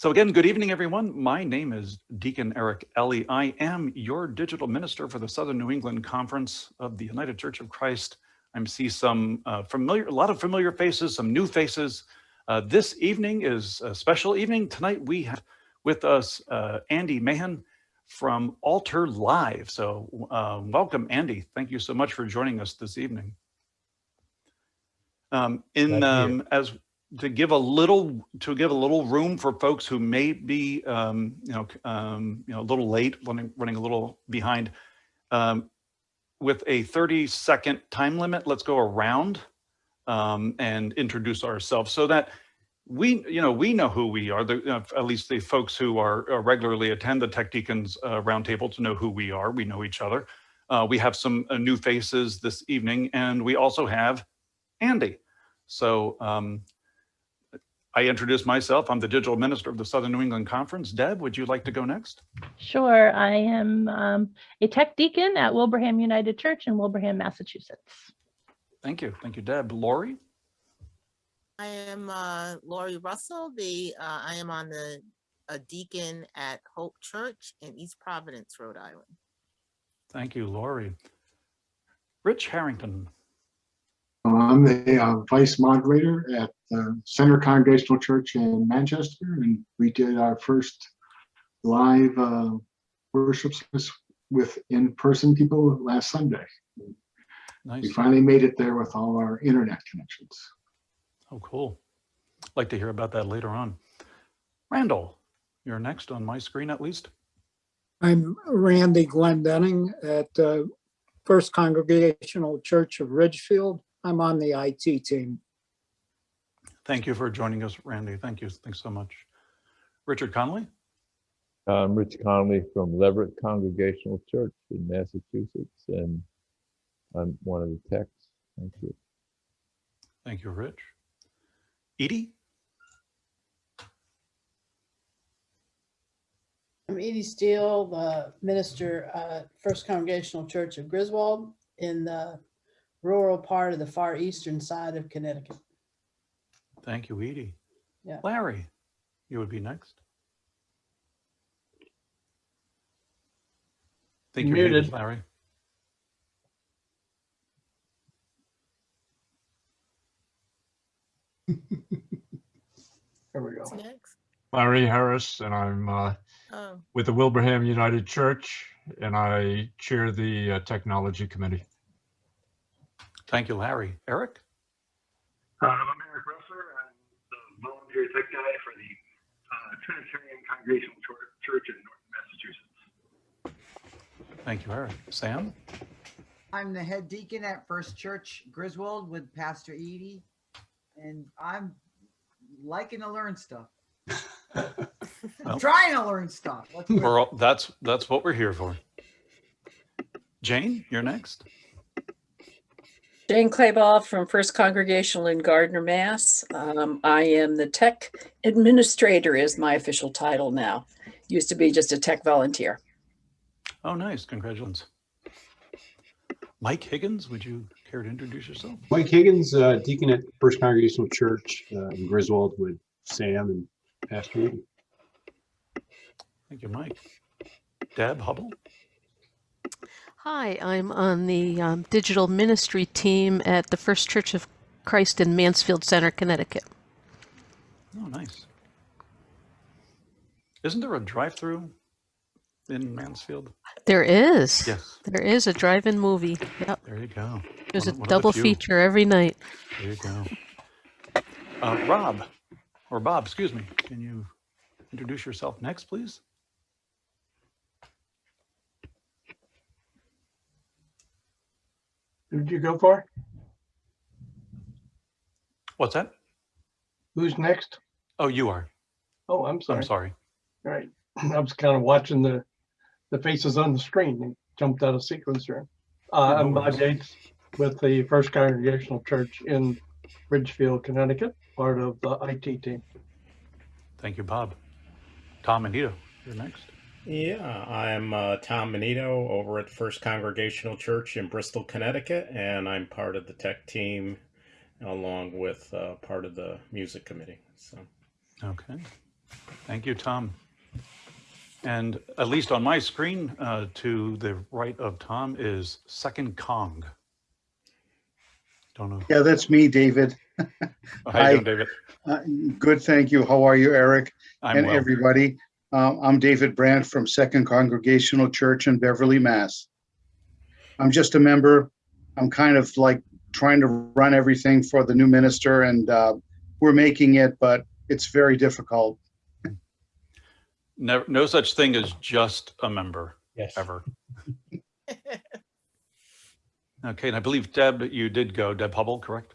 So again, good evening, everyone. My name is Deacon Eric Ellie. I am your digital minister for the Southern New England Conference of the United Church of Christ. I see some uh, familiar, a lot of familiar faces, some new faces. Uh, this evening is a special evening. Tonight we have with us uh, Andy Mahan from Altar Live. So uh, welcome, Andy. Thank you so much for joining us this evening. Um, in um, as to give a little to give a little room for folks who may be um, you know um, you know a little late running running a little behind. Um, with a 30 second time limit let's go around um, and introduce ourselves so that we you know we know who we are the at least the folks who are uh, regularly attend the tech deacons uh, roundtable to know who we are. We know each other. Uh, we have some uh, new faces this evening and we also have Andy. So um, I introduce myself. I'm the digital minister of the Southern New England Conference. Deb, would you like to go next? Sure. I am um, a tech deacon at Wilbraham United Church in Wilbraham, Massachusetts. Thank you. Thank you, Deb. Lori? I am uh, Lori Russell. The uh, I am on the a deacon at Hope Church in East Providence, Rhode Island. Thank you, Lori. Rich Harrington. I'm the uh, vice moderator at the Center Congregational Church in Manchester, and we did our first live uh, worship service with in-person people last Sunday. Nice. We finally made it there with all our internet connections. Oh, cool. Like to hear about that later on. Randall, you're next on my screen at least. I'm Randy Glendenning at uh, First Congregational Church of Ridgefield. I'm on the IT team. Thank you for joining us, Randy. Thank you. Thanks so much. Richard Conley? I'm Rich Conley from Leverett Congregational Church in Massachusetts, and I'm one of the techs. Thank you. Thank you, Rich. Edie? I'm Edie Steele, the minister at First Congregational Church of Griswold in the rural part of the far eastern side of Connecticut. Thank you, Edie. Yeah. Larry, you would be next. Think you're muted, Muted. Larry. There we go. Next? Larry Harris, and I'm uh, Oh, with the Wilbraham United Church, and I chair the uh, Technology Committee. Thank you, Larry. Eric? Uh, I'm Eric Russer. I'm the volunteer tech guy for the uh, Trinitarian Congregational Church in Norton, Massachusetts. Thank you, Eric. Sam? I'm the head deacon at First Church Griswold with Pastor Edie, and I'm liking to learn stuff. Well- I'm trying to learn stuff. Let's put it We're all, that's that's what we're here for. Jane, you're next. Jane Clayball from First Congregational in Gardner, Mass. Um, I am the tech administrator is my official title now. Used to be just a tech volunteer. Oh, nice. Congratulations. Mike Higgins, would you care to introduce yourself? Mike Higgins, uh, deacon at First Congregational Church uh, in Griswold with Sam and Pastor Edie. Thank you, Mike. Deb Hubble? Hi, I'm on the um, digital ministry team at the First Church of Christ in Mansfield Center, Connecticut. Oh, nice. Isn't there a drive-through in Mansfield? There is. Yes. There is a drive-in movie. Yep. There you go. There's a One of- one the double feature every night. There you go. Uh, Rob, or Bob, excuse me. Can you introduce yourself next, please? Who'd you go for? What's that? Who's next? Oh, you are. Oh, I'm sorry. I'm sorry. All right. I was kind of watching the, the faces on the screen. They jumped out of sequence there. Uh, I'm Bob. Yates with the First Congregational Church in Ridgefield, Connecticut, part of the IT team. Thank you, Bob. Tom Benito, you're next. Yeah, I'm uh, Tom Benito over at First Congregational Church in Bristol, Connecticut, and I'm part of the tech team along with uh, part of the music committee. So, Okay. Thank you, Tom. And at least on my screen, uh, to the right of Tom is Second Kong. Don't know. Yeah, that's me, David. How you doing, David? Uh, Good, thank you. How are you, Eric? I'm And well. everybody? Um, I'm David Brandt from Second Congregational Church in Beverly, Mass. I'm just a member. I'm kind of like trying to run everything for the new minister and uh, we're making it, but it's very difficult. Never, no such thing as just a member. Yes. Ever. Okay, and I believe Deb, you did go, Deb Hubble, correct?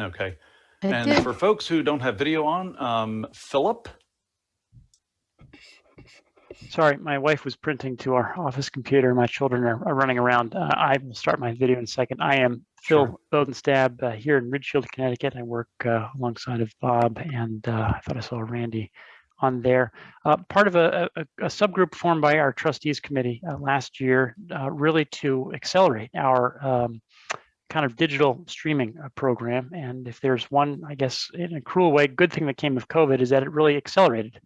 Okay. I And did. for folks who don't have video on, um, Philip, Sorry, my wife was printing to our office computer. My children are, are running around. Uh, I will start my video in a second. I am Phil Bodenstab uh, here in Ridgefield, Connecticut. I work uh, alongside of Bob and uh, I thought I saw Randy on there. Uh, part of a, a, a subgroup formed by our trustees committee uh, last year, uh, really to accelerate our um, kind of digital streaming uh, program. And if there's one, I guess, in a cruel way, good thing that came of COVID is that it really accelerated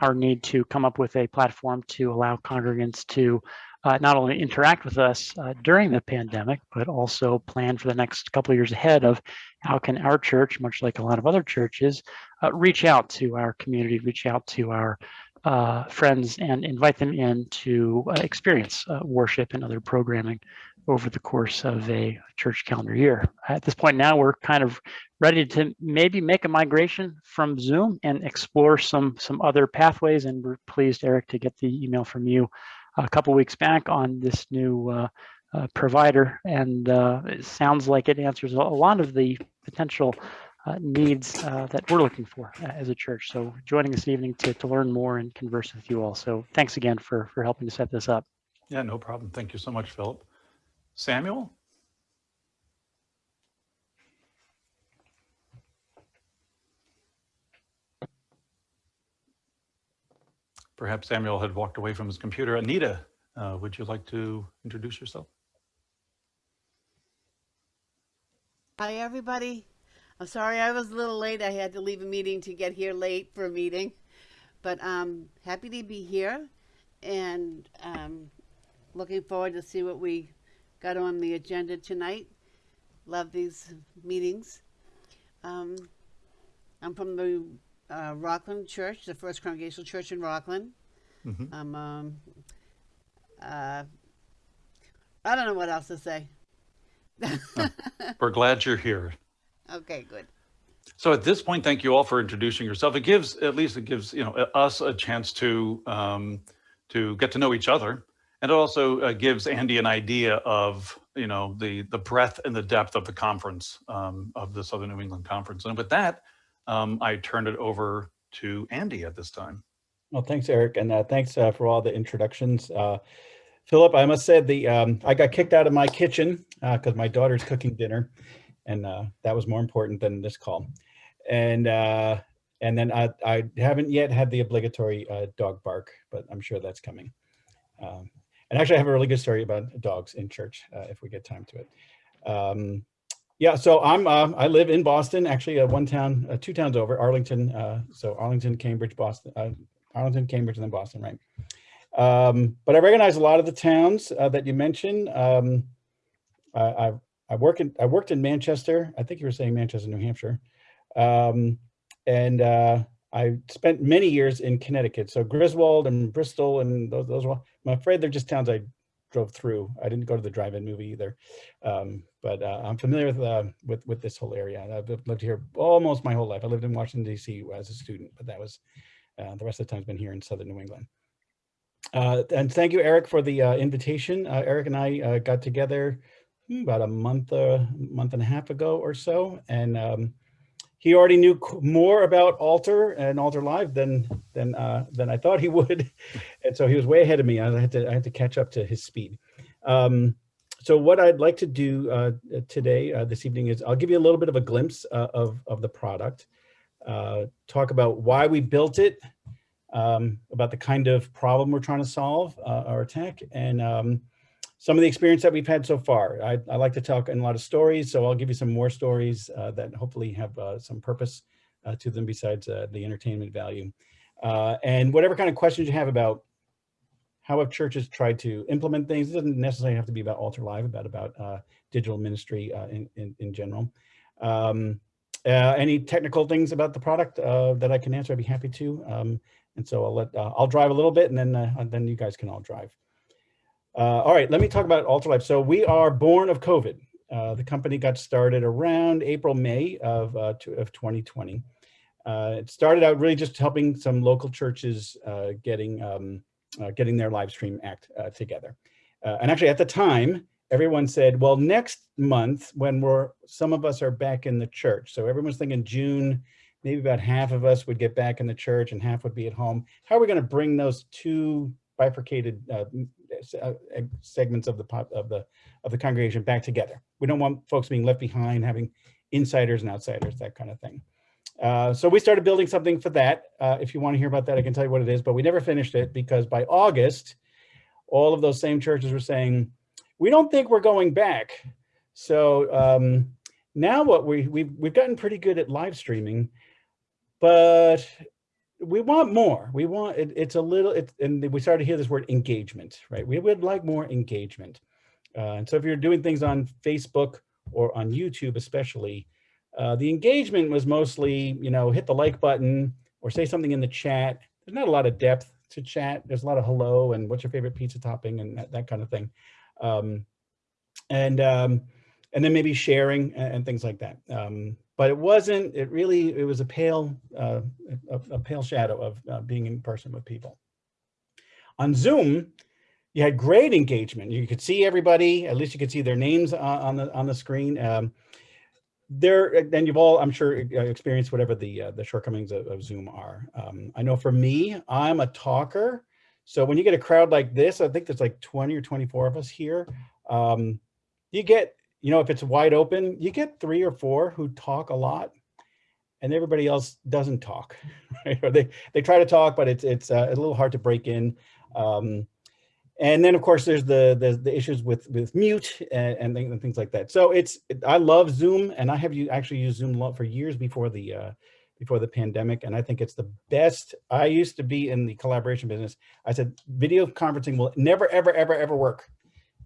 our need to come up with a platform to allow congregants to uh, not only interact with us uh, during the pandemic, but also plan for the next couple of years ahead of how can our church, much like a lot of other churches, uh, reach out to our community, reach out to our uh, friends and invite them in to uh, experience worship and other programming over the course of a church calendar year. At this point now, we're kind of ready to maybe make a migration from Zoom and explore some some other pathways. And we're pleased, Eric, to get the email from you a couple weeks back on this new uh, uh, provider. And uh, it sounds like it answers a lot of the potential uh, needs uh, that we're looking for as a church. So joining this evening to, to learn more and converse with you all. So thanks again for, for helping to set this up. yeah, no problem. Thank you so much, Philip. Samuel? Perhaps Samuel had walked away from his computer. Anita, uh, would you like to introduce yourself? Hi, everybody. I'm sorry I was a little late. I had to leave a meeting to get here late for a meeting, but I'm um, happy to be here and um, looking forward to see what we got on the agenda tonight. Love these meetings. Um, I'm from the uh, Rockland Church, the First Congregational Church in Rockland. Mhm. I'm um, uh, I don't know what else to say. We're glad you're here. Okay, good. So at this point, thank you all for introducing yourself. It gives, at least it gives, you know, us a chance to, um, to get to know each other. And it also uh, gives Andy an idea of, you know, the, the breadth and the depth of the conference, um, of the Southern New England Conference. And with that, um, I turn it over to Andy at this time. Well, thanks, Eric, and uh, thanks uh, for all the introductions. Uh, Philip, I must say the um, I got kicked out of my kitchen because my daughter's cooking dinner, and uh, that was more important than this call. And uh, and then I, I haven't yet had the obligatory uh, dog bark, but I'm sure that's coming. Um, and actually, I have a really good story about dogs in church uh, if we get time to it. Um, yeah, so I'm uh, I live in Boston, actually, uh, one town, uh, two towns over, Arlington. Uh, so Arlington, Cambridge, Boston, uh, Arlington, Cambridge, and then Boston, right? Um, but I recognize a lot of the towns uh, that you mentioned. Um, I, I, work in I worked in Manchester. I think you were saying Manchester, New Hampshire, um, and I spent many years in Connecticut. So Griswold and Bristol and those those. I'm afraid they're just towns I drove through. I didn't go to the drive-in movie either, um, but uh, I'm familiar with uh, with with this whole area. I've lived here almost my whole life. I lived in Washington D.C. as a student, but that was uh, the rest of the time I've been here in Southern New England. Uh, and thank you, Eric, for the uh, invitation. Uh, Eric and I got together about a month, uh, month and a half ago or so, and um, he already knew more about Altar and Altar Live than than uh, than I thought he would, and so he was way ahead of me. I had to I had to catch up to his speed. Um, so what I'd like to do uh, today, uh, this evening, is I'll give you a little bit of a glimpse uh, of of the product, uh, talk about why we built it, um, about the kind of problem we're trying to solve uh, or attack, and um, some of the experience that we've had so far. I, I like to talk in a lot of stories, so I'll give you some more stories uh, that hopefully have uh, some purpose uh, to them besides uh, the entertainment value. Uh, and whatever kind of questions you have about how have churches tried to implement things, it doesn't necessarily have to be about Altar Live, about about uh, digital ministry in, in, in general. Um, any technical things about the product that I can answer, I'd be happy to. Um, and so I'll let, I'll drive a little bit and then, then you guys can all drive. Uh, all right, let me talk about Altar Live. So we are born of COVID. Uh, the company got started around April, May of, uh, to, of 2020. Uh, it started out really just helping some local churches uh, getting, um, uh, getting their live stream act together. And actually at the time, everyone said, well, next month when we're, some of us are back in the church. So everyone's thinking June, maybe about half of us would get back in the church and half would be at home. How are we gonna bring those two bifurcated uh, segments of the pop of the of the congregation back together. We don't want folks being left behind, having insiders and outsiders, that kind of thing. Uh, so we started building something for that. Uh, if you want to hear about that, I can tell you what it is, but we never finished it because by August, all of those same churches were saying, we don't think we're going back. So um, now what we, we've, we've gotten pretty good at live streaming, but we want more. We want it, it's a little, it, and we started to hear this word engagement, right? We would like more engagement. Uh, and so if you're doing things on Facebook or on YouTube, especially, uh, the engagement was mostly, you know, hit the like button or say something in the chat. There's not a lot of depth to chat. There's a lot of hello and what's your favorite pizza topping and that, that kind of thing. Um, and, um, and then maybe sharing and, and things like that. Um, but it wasn't, it really, it was a pale, uh, a, a, pale shadow of uh, being in person with people. On Zoom, you had great engagement. You could see everybody, at least you could see their names uh, on the on the screen. Um, there, and you've all, I'm sure, experienced whatever the uh, the shortcomings of, of Zoom are. Um, I know for me, I'm a talker. So when you get a crowd like this, I think there's like 20 or 24 of us here. Um, you get you know, if it's wide open, you get three or four who talk a lot and everybody else doesn't talk, right? Or they, they try to talk, but it's, it's uh, a little hard to break in. Um, and then of course there's the, the, the issues with, with mute and, and, things like that. So it's, I love Zoom and I have you actually used Zoom for years before the, uh, before the pandemic. And I think it's the best. I used to be in the collaboration business. I said, video conferencing will never, ever, ever, ever work.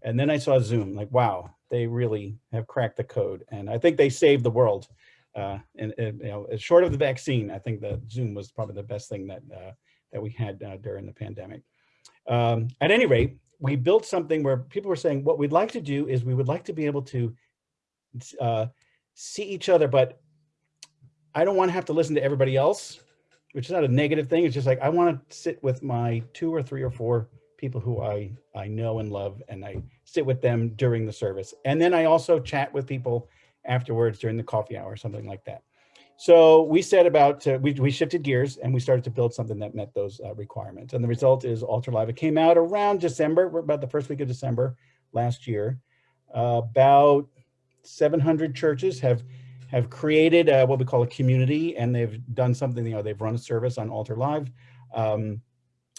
And then I saw Zoom like, wow, they really have cracked the code. And I think they saved the world. Uh, and, and, you know, short of the vaccine, I think that Zoom was probably the best thing that uh, that we had uh, during the pandemic. Um, at any rate, we built something where people were saying, what we'd like to do is we would like to be able to uh, see each other, but I don't want to have to listen to everybody else, which is not a negative thing. It's just like, I want to sit with my two or three or four people who I, I know and love, and I sit with them during the service. And then I also chat with people afterwards during the coffee hour, or something like that. So we set about, we, we shifted gears and we started to build something that met those uh, requirements. And the result is Altar Live. It came out around December, about the first week of December last year. Uh, about 700 churches have have created uh, what we call a community and they've done something, you know, they've run a service on Altar Live. Um,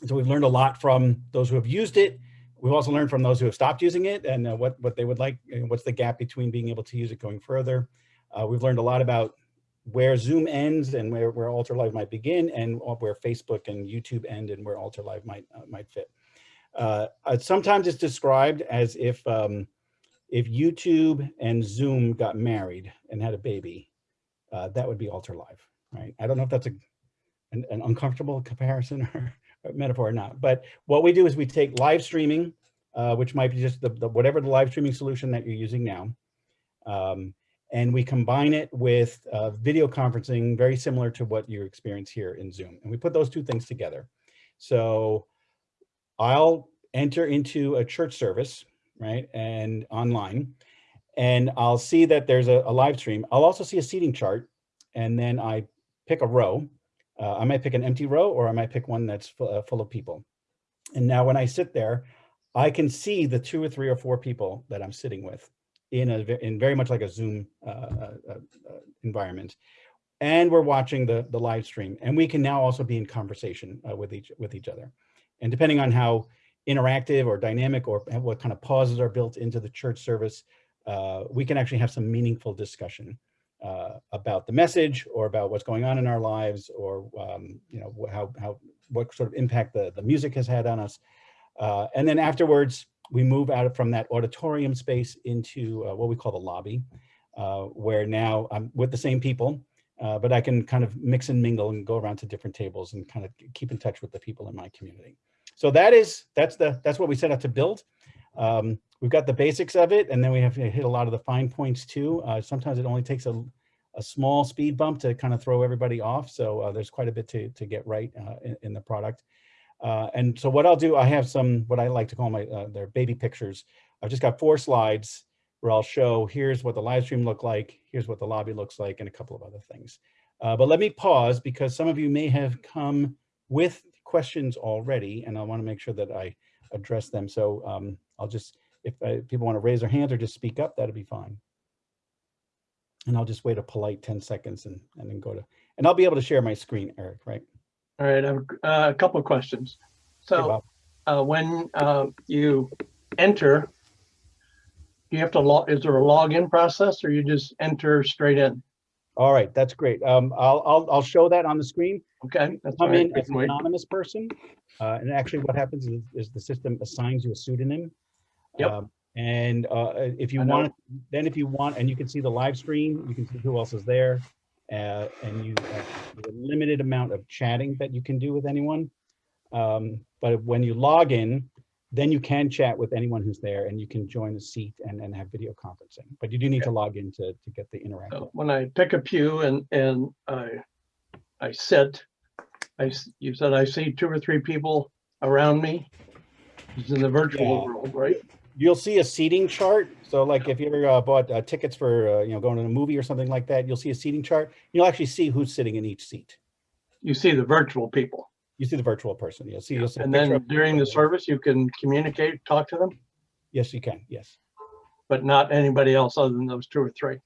so we've learned a lot from those who have used it. We've also learned from those who have stopped using it and uh, what, what they would like, what's the gap between being able to use it going further. Uh, we've learned a lot about where Zoom ends and where, where Altar Live might begin and where Facebook and YouTube end and where Altar Live might, uh, might fit. Uh, uh, sometimes it's described as if, um, if YouTube and Zoom got married and had a baby, uh, that would be Altar Live, right? I don't know if that's a, an, an uncomfortable comparison or, metaphor or not. But what we do is we take live streaming, uh, which might be just the, the, whatever the live streaming solution that you're using now, um, and we combine it with uh, video conferencing, very similar to what you experience here in Zoom. And we put those two things together. So I'll enter into a church service, right, and online, and I'll see that there's a, a live stream. I'll also see a seating chart, and then I pick a row, uh, I might pick an empty row or I might pick one that's full, uh, full of people. And now when I sit there, I can see the two or three or four people that I'm sitting with in a in very much like a Zoom uh, uh, uh, uh, environment. And we're watching the, the live stream. And we can now also be in conversation with each with each other. And depending on how interactive or dynamic or what kind of pauses are built into the church service, we can actually have some meaningful discussion. Uh, about the message or about what's going on in our lives or, um, you know, how, how, what sort of impact the, the music has had on us. Uh, and then afterwards, we move out from that auditorium space into uh, what we call the lobby, uh, where now I'm with the same people, uh, but I can kind of mix and mingle and go around to different tables and kind of keep in touch with the people in my community. So that is, that's the, that's what we set out to build. Um, we've got the basics of it, and then we have to hit a lot of the fine points too. Uh, sometimes it only takes a, a small speed bump to kind of throw everybody off. So uh, there's quite a bit to, to get right uh, in, in the product. Uh, and so what I'll do, I have some, what I like to call my, uh, their baby pictures. I've just got four slides where I'll show, here's what the live stream looked like, here's what the lobby looks like, and a couple of other things. Uh, but let me pause because some of you may have come with questions already, and I want to make sure that I address them. So um, I'll just, if uh, people want to raise their hands or just speak up, that'd be fine. And I'll just wait a polite 10 seconds and, and then go to, and I'll be able to share my screen, Eric, right? All right, I have uh, a couple of questions. So uh, when uh, you enter, do you have to log, is there a login process or you just enter straight in? All right, that's great. Um, I'll, I'll, I'll show that on the screen. Okay. that's Come right, in I as an anonymous person. Uh, and actually what happens is, is the system assigns you a pseudonym. Yep. Um, And uh, if you want, then if you want, and you can see the live stream, you can see who else is there. Uh, and you have a limited amount of chatting that you can do with anyone. Um, but when you log in, then you can chat with anyone who's there and you can join a seat and, and have video conferencing. But you do need to log in to, to get the interactive. So When I pick a pew and, and I, I sit, I, you said I see two or three people around me. It's in the virtual Yeah. world, right? You'll see a seating chart. So like if you ever uh, bought uh, tickets for, uh, you know, going to a movie or something like that, you'll see a seating chart. You'll actually see who's sitting in each seat. You see the virtual people. You see the virtual person. You'll see. You'll see And then during the service, you can communicate, talk to them, Yes, you can. Yes. but not anybody else other than those two or three.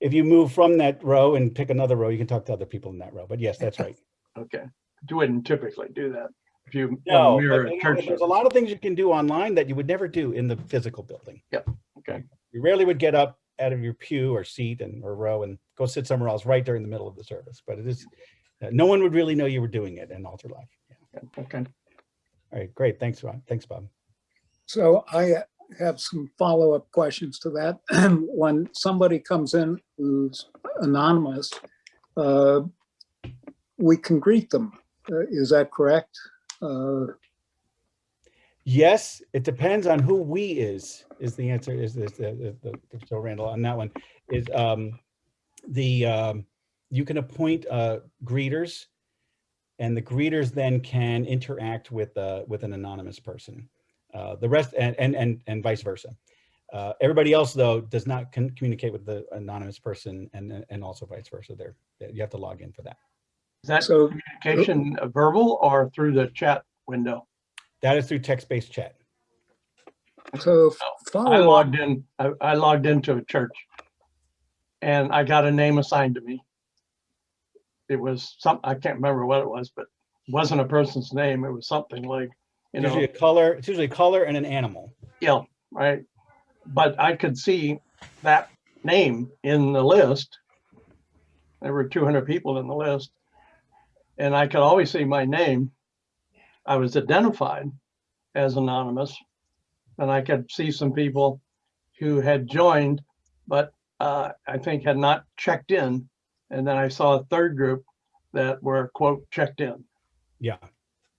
If you move from that row and pick another row, you can talk to other people in that row. But yes, that's right. Okay. You wouldn't typically do that if you No, when mirror but a church. there's a lot of things you can do online that you would never do in the physical building. Yep. Okay. You rarely would get up out of your pew or seat and or row and go sit somewhere else right during the middle of the service. But it is, uh, no one would really know you were doing it in Altar Live. Okay. All right, great. Thanks, Bob. Thanks, Bob. So I have some follow-up questions to that. When somebody comes in who's anonymous, uh, we can greet them. Uh, Is that correct? Yes, it depends on who we is, is the answer, is this, the, the, so Randall on that one, is um, the, um, you can appoint uh, greeters and the greeters then can interact with, uh, with an anonymous person. Uh, The rest, and, and, and and vice versa. Uh, Everybody else, though, does not communicate with the anonymous person and, and also vice versa. There, you have to log in for that. Is that So- communication uh, verbal or through the chat window? That is through text-based chat. So I follow-up, logged in, I, I logged into a church and I got a name assigned to me. It was some, I can't remember what it was, but it wasn't a person's name. It was something like, you Usually know, a color, it's usually a color and an animal. yeah, right? But I could see that name in the list. There were two hundred people in the list. And I could always see my name. I was identified as anonymous. And I could see some people who had joined, but uh, I think had not checked in. And then I saw a third group that were quote checked in. Yeah.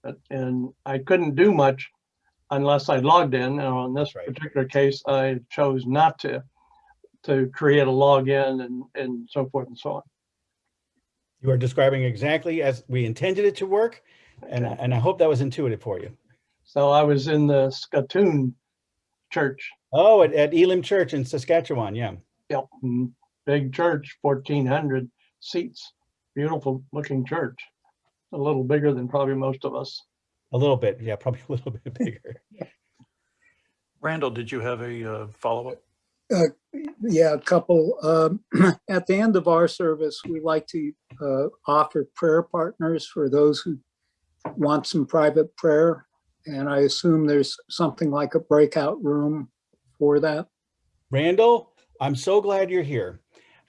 But- And I couldn't do much unless I logged in. And on this Right. particular case, I chose not to, to create a login and, and so forth and so on. You are describing exactly as we intended it to work. And, I- and I hope that was intuitive for you. So I was in the Saskatoon church, Oh, at, at Elim Church in Saskatchewan, yeah. yep, mm, big church, fourteen hundred seats, beautiful looking church. A little bigger than probably most of us. A little bit, yeah, probably a little bit bigger. Randall, did you have a uh, follow-up? Yeah, a couple. Um, At the end of our service, we like to uh, offer prayer partners for those who want some private prayer. And I assume there's something like a breakout room for that. Randall, I'm so glad you're here.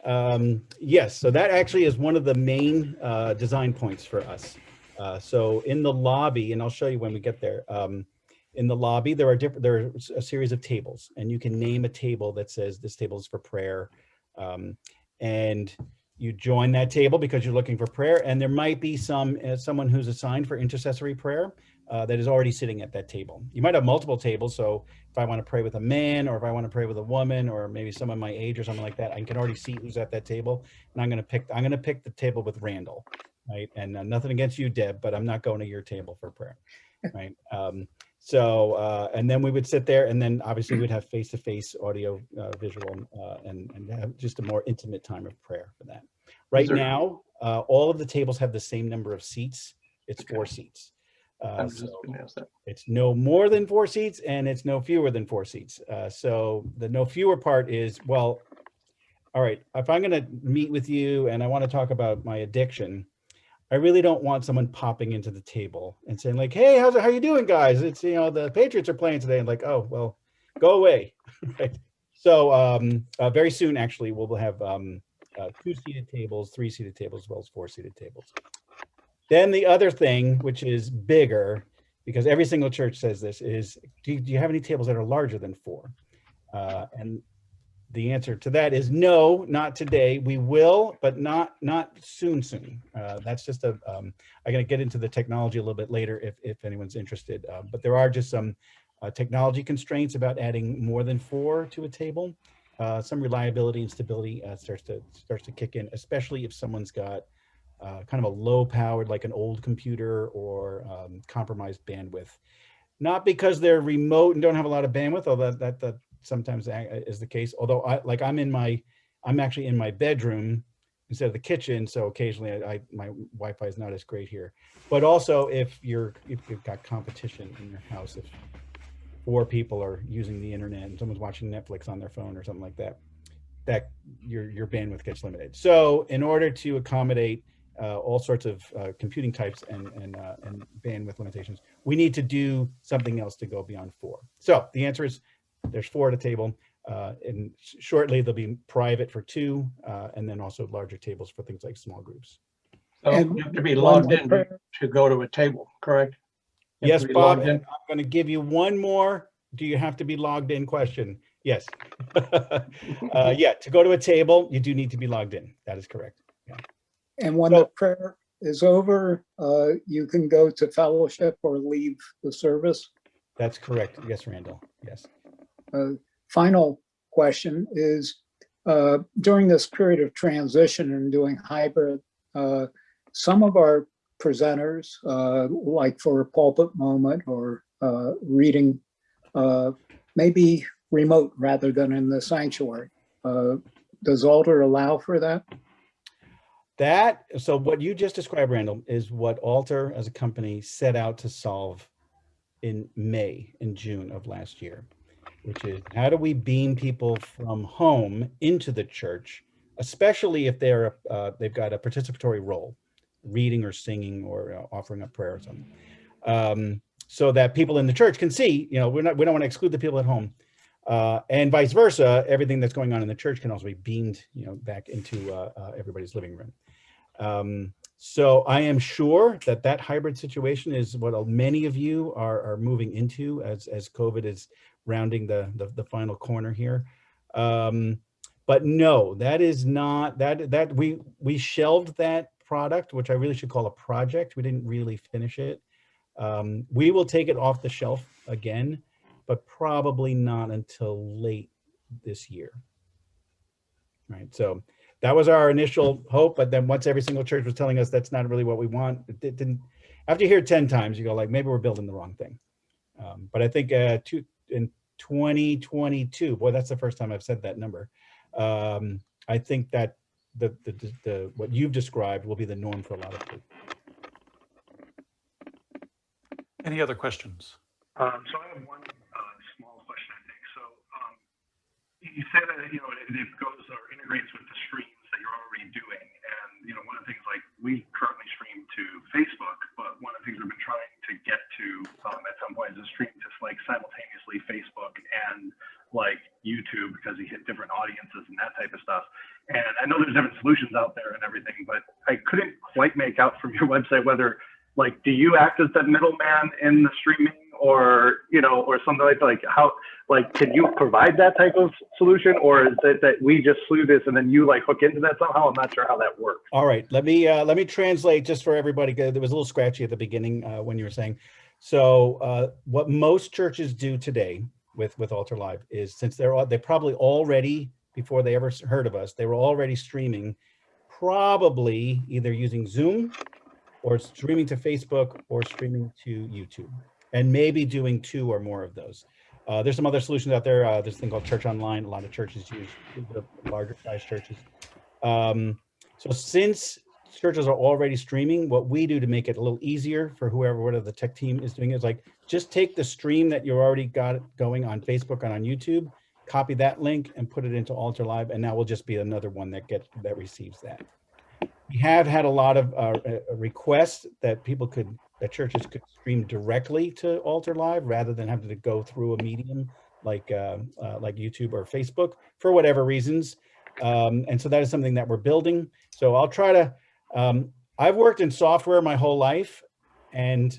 Um, yes, so that actually is one of the main uh, design points for us. Uh, so in the lobby, and I'll show you when we get there. Um, in the lobby, there are different. There are a series of tables, and you can name a table that says this table is for prayer, um, and you join that table because you're looking for prayer. And there might be some uh, someone who's assigned for intercessory prayer uh, that is already sitting at that table. You might have multiple tables. So if I want to pray with a man, or if I want to pray with a woman, or maybe someone my age or something like that, I can already see who's at that table. And I'm going to pick. I'm going to pick the table with Randall, right? And uh, nothing against you, Deb, but I'm not going to your table for prayer, right? Um, so, uh, and then we would sit there and then obviously we'd have face-to-face audio, uh, visual, uh, and, and have just a more intimate time of prayer for that. Right there- now, uh, all of the tables have the same number of seats. It's four seats. Uh, so it's no more than four seats and it's no fewer than four seats. Uh, so the no fewer part is, well, all right, if I'm going to meet with you and I want to talk about my addiction, I really don't want someone popping into the table and saying like, "Hey, how's it, how you doing, guys? It's you know the Patriots are playing today," and like, "Oh, well, go away." right? So um, uh, very soon, actually, we'll have um, uh, two-seated tables, three-seated tables, as well as four-seated tables. Then the other thing, which is bigger, because every single church says this, is do you, do you have any tables that are larger than four? Uh, and the answer to that is no, not today. We will, but not not soon. Soon. Uh, that's just a. Um, I'm going to get into the technology a little bit later if if anyone's interested. Uh, but there are just some uh, technology constraints about adding more than four to a table. Uh, some reliability and stability uh, starts to starts to kick in, especially if someone's got uh, kind of a low powered, like an old computer or um, compromised bandwidth. Not because they're remote and don't have a lot of bandwidth, although that, that, that sometimes is the case. Although I, like I'm in my, I'm actually in my bedroom instead of the kitchen. So occasionally I, I my Wi-Fi is not as great here. But also if you're, if you've got competition in your house, if four people are using the internet and someone's watching Netflix on their phone or something like that, that your, your bandwidth gets limited. So in order to accommodate uh, all sorts of uh, computing types and, and, uh, and bandwidth limitations, we need to do something else to go beyond four. So the answer is there's four at a table. Uh, and shortly there'll be private for two, uh, and then also larger tables for things like small groups. So And you have to be logged in to- to go to a table, correct? Yes, Bob, in? I'm going to give you one more. Do you have to be logged in question? Yes. uh, yeah, to go to a table, you do need to be logged in. That is correct. And when the prayer is over, uh, you can go to fellowship or leave the service. That's correct. Yes, Randall. Yes. Uh, Final question is, uh, during this period of transition and doing hybrid, uh, some of our presenters, uh, like for a pulpit moment or uh, reading, uh, maybe remote rather than in the sanctuary. Does Altar allow for that? That, so what you just described, Randall, is what Altar as a company set out to solve in May and June of last year, which is how do we beam people from home into the church, especially if they're, uh, they've got a participatory role, reading or singing or uh, offering up prayer or something. Um, so that people in the church can see, you know, we're not, we don't want to exclude the people at home. Uh, and vice versa, everything that's going on in the church can also be beamed, you know, back into uh, uh, everybody's living room. Um, so I am sure that that hybrid situation is what many of you are, are moving into as, as COVID is rounding the, the, the final corner here. Um, but no, that is not, that, that we, we shelved that product, which I really should call a project. We didn't really finish it. Um, we will take it off the shelf again, but probably not until late this year. Right, so that was our initial hope, but then once every single church was telling us that's not really what we want, it didn't, after you hear it 10 times, you go like, maybe we're building the wrong thing. Um, but I think uh, two, in 2022, boy, that's the first time I've said that number. Um, I think that the, the, the, the, what you've described will be the norm for a lot of people. Any other questions? Um, so I have one uh, small question, I think. So um, you you say that you know it, it goes or integrates with the streams that you're already doing, and you know one of the things like we currently stream to Facebook, but one of the things we've been trying to get to um, at some point is a stream to like simultaneously Facebook and like YouTube because he hit different audiences and that type of stuff. And I know there's different solutions out there and everything, but I couldn't quite make out from your website whether, like, do you act as that middleman in the streaming, or you know, or something like that. like how, like, can you provide that type of solution, or is it that we just slew this and then you like hook into that somehow? I'm not sure how that works. All right, let me uh, let me translate just for everybody. There was a little scratchy at the beginning uh, when you were saying. So uh, what most churches do today with with Altar Live is since they're they probably already before they ever heard of us, they were already streaming, probably either using Zoom or streaming to Facebook or streaming to YouTube, and maybe doing two or more of those. Uh, there's some other solutions out there. Uh, there's a thing called Church Online. A lot of churches use the larger size churches. Um, so since churches are already streaming, what we do to make it a little easier for whoever, whatever the tech team is doing is like, just take the stream that you already got going on Facebook and on YouTube, copy that link and put it into Altar Live, and now we'll just be another one that gets, that receives that. We have had a lot of uh, uh, requests that people could, that churches could stream directly to Altar Live rather than having to go through a medium like uh, uh, like YouTube or Facebook for whatever reasons. Um, and so that is something that we're building. So I'll try to, um, I've worked in software my whole life and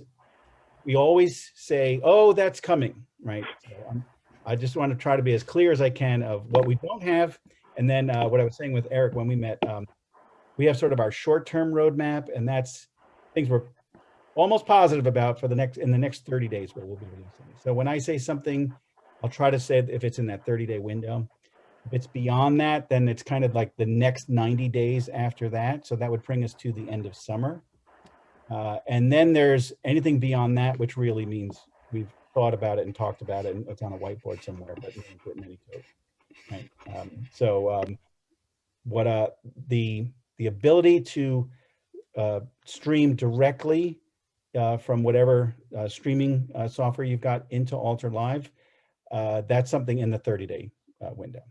we always say, oh, that's coming, right? So I'm, I just want to try to be as clear as I can of what we don't have. And then uh, what I was saying with Eric when we met, um, we have sort of our short-term roadmap and that's things we're almost positive about for the next, in the next 30 days where we'll be releasing. So when I say something, I'll try to say if it's in that 30 day window. If it's beyond that, then it's kind of like the next 90 days after that. So that would bring us to the end of summer. Uh, and then there's anything beyond that, which really means we've thought about it and talked about it and it's on a whiteboard somewhere, but we haven't put any code. Right. Um, so um, what uh, the, the ability to uh, stream directly uh, from whatever uh, streaming uh, software you've got into Altar Live, uh, that's something in the 30 day uh, window.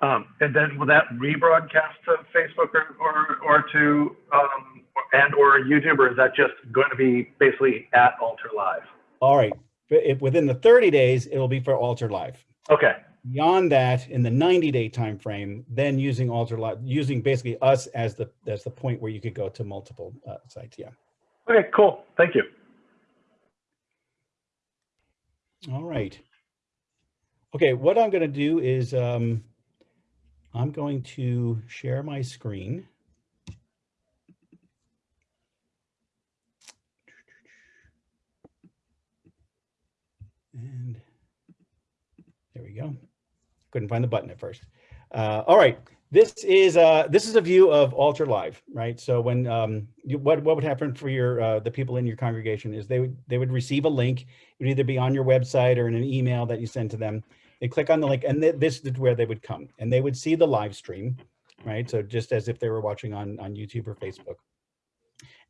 Um, and then will that rebroadcast to Facebook or, or, or to, um, and or YouTube, or is that just going to be basically at Altar Live? All right, if within the 30 days, it will be for Altar Live. Okay. Beyond that, in the 90 day time frame, then using Altar Live, using basically us as the as the point where you could go to multiple uh, sites. Yeah. Okay, cool. Thank you. All right. Okay, what I'm going to do is um, I'm going to share my screen. And there we go. Couldn't find the button at first. Uh, all right, this is uh, this is a view of altar Live, right? So when um, you, what what would happen for your uh, the people in your congregation is they would they would receive a link. It would either be on your website or in an email that you send to them. They click on the link, and th this is where they would come, and they would see the live stream, right? So just as if they were watching on on YouTube or Facebook.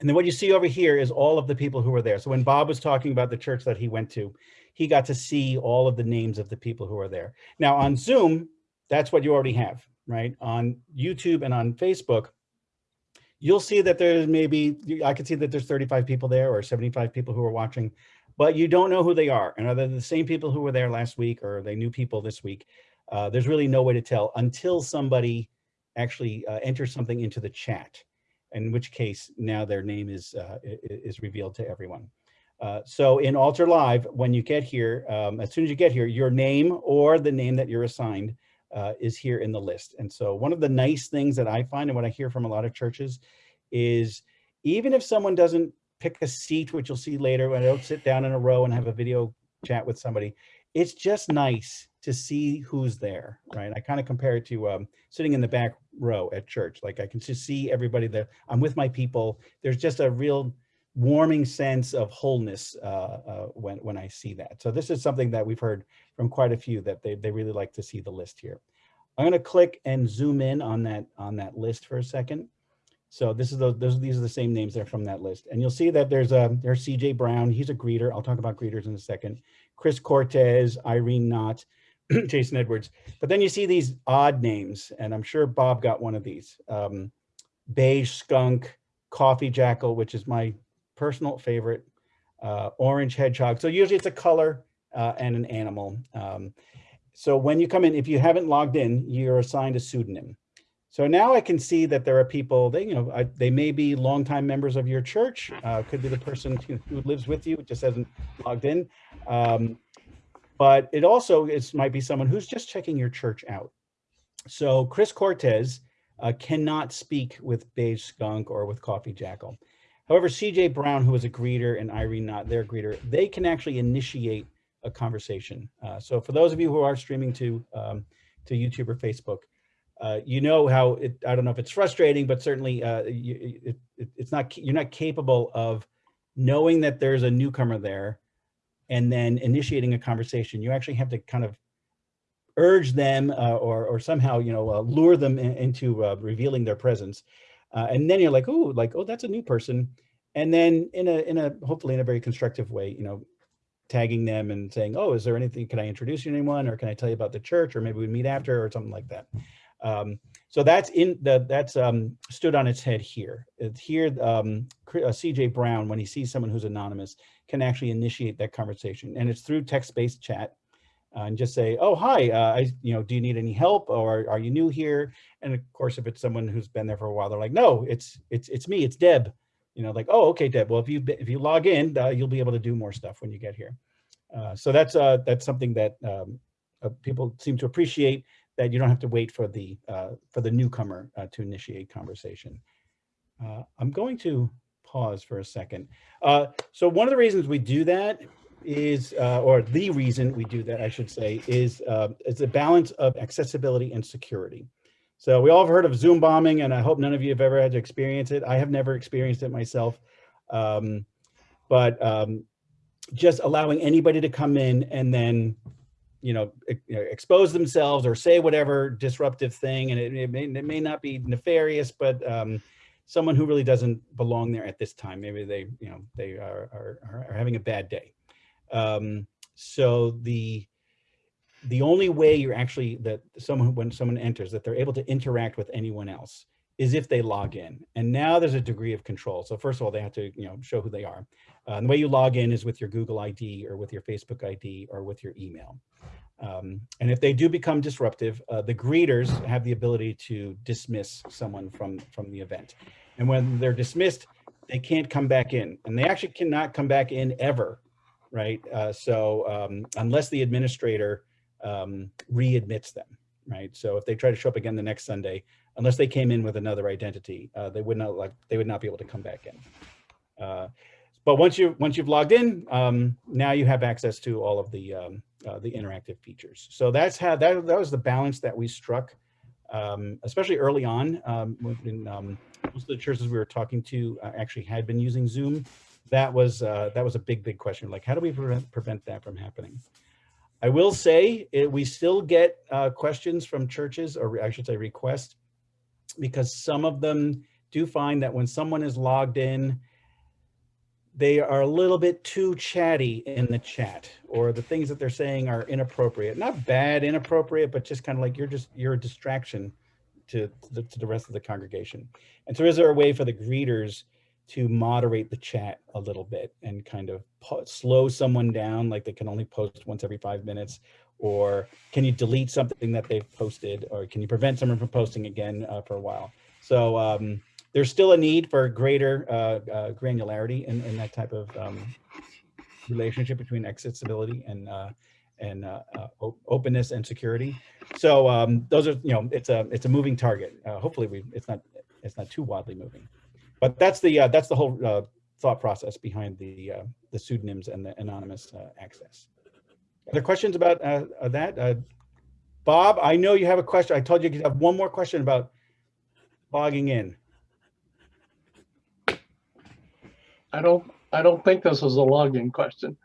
And then what you see over here is all of the people who were there. So when Bob was talking about the church that he went to, he got to see all of the names of the people who are there. Now on Zoom, that's what you already have, right? On YouTube and on Facebook, you'll see that there's maybe, I could see that there's 35 people there or 75 people who are watching, but you don't know who they are. And are they the same people who were there last week or are they new people this week? Uh, there's really no way to tell until somebody actually uh, enters something into the chat, in which case now their name is, uh, is revealed to everyone. Uh, so in Altar Live, when you get here, um, as soon as you get here, your name or the name that you're assigned uh, is here in the list. And so one of the nice things that I find and what I hear from a lot of churches is even if someone doesn't pick a seat, which you'll see later when I don't sit down in a row and have a video chat with somebody, it's just nice to see who's there, right? I kind of compare it to um, sitting in the back row at church. Like I can just see everybody there. I'm with my people. There's just a real warming sense of wholeness uh, uh, when, when I see that. So this is something that we've heard from quite a few that they, they really like to see the list here. I'm going to click and zoom in on that on that list for a second. So this is the those these are the same names that are from that list, and you'll see that there's a there's C.J. Brown. He's a greeter. I'll talk about greeters in a second. Chris Cortez, Irene Knott, Jason Edwards. But then you see these odd names, and I'm sure Bob got one of these. Um, Beige Skunk, Coffee Jackal, which is my personal favorite, uh, Orange Hedgehog. So usually it's a color uh, and an animal. Um, so when you come in, if you haven't logged in, you're assigned a pseudonym. so now I can see that there are people, they, you know, I, they may be longtime members of your church, uh, could be the person who, lives with you, just hasn't logged in. Um, but it also is, might be someone who's just checking your church out. So Chris Cortez uh, cannot speak with Beige Skunk or with Coffee Jackal. However, CJ Brown, who is a greeter, and Irene Not their greeter, they can actually initiate a conversation. Uh, so for those of you who are streaming to um, to YouTube or Facebook, uh, you know how it, I don't know if it's frustrating, but certainly uh, you, it, it, it's not, you're not capable of knowing that there's a newcomer there and then initiating a conversation. You actually have to kind of urge them uh, or, or somehow, you know, uh, lure them in, into uh, revealing their presence. Uh, and then you're like, oh, like, oh, that's a new person. And then in a, in a, hopefully in a very constructive way, you know, tagging them and saying, oh, is there anything, can I introduce you to anyone? Or can I tell you about the church? Or maybe we meet after or something like that. Um, so that's in the, that's um, stood on its head here. It's here, um, uh, CJ Brown, when he sees someone who's anonymous, can actually initiate that conversation. And it's through text-based chat uh, and just say, oh, hi, uh, I, you know, do you need any help or are you new here? And of course, if it's someone who's been there for a while, they're like, no, it's, it's, it's me, it's Deb. You know, like, oh, okay, Deb, well, if you, if you log in, uh, you'll be able to do more stuff when you get here. Uh, so that's, uh, that's something that um, uh, people seem to appreciate that you don't have to wait for the, uh, for the newcomer uh, to initiate conversation. Uh, I'm going to pause for a second. Uh, so one of the reasons we do that is, uh, or the reason we do that, I should say, is, uh, is a balance of accessibility and security. So we all have heard of Zoom bombing, and I hope none of you have ever had to experience it. I have never experienced it myself. Um, but um, just allowing anybody to come in and then, you know, you know, expose themselves or say whatever disruptive thing, and it, it, may, it may not be nefarious, but um, someone who really doesn't belong there at this time. Maybe they, you know, they are, are, are having a bad day. Um, so the the only way you're actually that someone when someone enters that they're able to interact with anyone else is if they log in. And now there's a degree of control. So first of all, they have to you know show who they are. Uh, the way you log in is with your Google ID or with your Facebook ID or with your email. Um, and if they do become disruptive, uh, the greeters have the ability to dismiss someone from from the event. And when they're dismissed, they can't come back in, and they actually cannot come back in ever, right? Uh, so um, unless the administrator um, readmits them, right? So if they try to show up again the next Sunday, unless they came in with another identity, uh, they would not like they would not be able to come back in. Uh, but once you once you've logged in, um, now you have access to all of the um, uh, the interactive features. So that's how that that was the balance that we struck, um, especially early on. Um, when um, most of the churches we were talking to uh, actually had been using Zoom. That was uh, that was a big big question. Like, how do we prevent prevent that from happening? I will say it, we still get uh, questions from churches, or I should say requests, because some of them do find that when someone is logged in, they are a little bit too chatty in the chat, or the things that they're saying are inappropriate. Not bad, inappropriate, but just kind of like you're just you're a distraction to the, to the rest of the congregation. And so, is there a way for the greeters? To moderate the chat a little bit and kind of slow someone down, like they can only post once every five minutes, or can you delete something that they've posted, or can you prevent someone from posting again uh, for a while? So um, there's still a need for greater uh, uh, granularity in, in, that type of um, relationship between accessibility and uh, and uh, uh, openness and security. So um, those are, you know, it's a it's a moving target. hopefully, we it's not it's not too wildly moving but that's the uh, that's the whole uh, thought process behind the uh, the pseudonyms and the anonymous uh, access. Other questions about uh, uh, that? Bob, I know you have a question. I told you you have one more question about logging in. I don't I don't think this is a login question.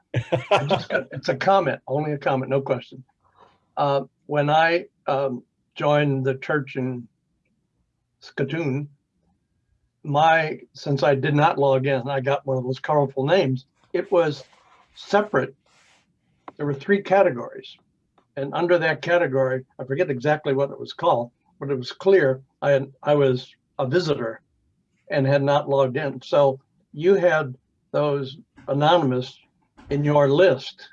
got, it's a comment, only a comment, no question. when I um, joined the church in Saskatoon, my, since I did not log in, I got one of those colorful names, it was separate. There were three categories. And under that category, I forget exactly what it was called, but it was clear I, had, I was a visitor and had not logged in. So you had those anonymous in your list,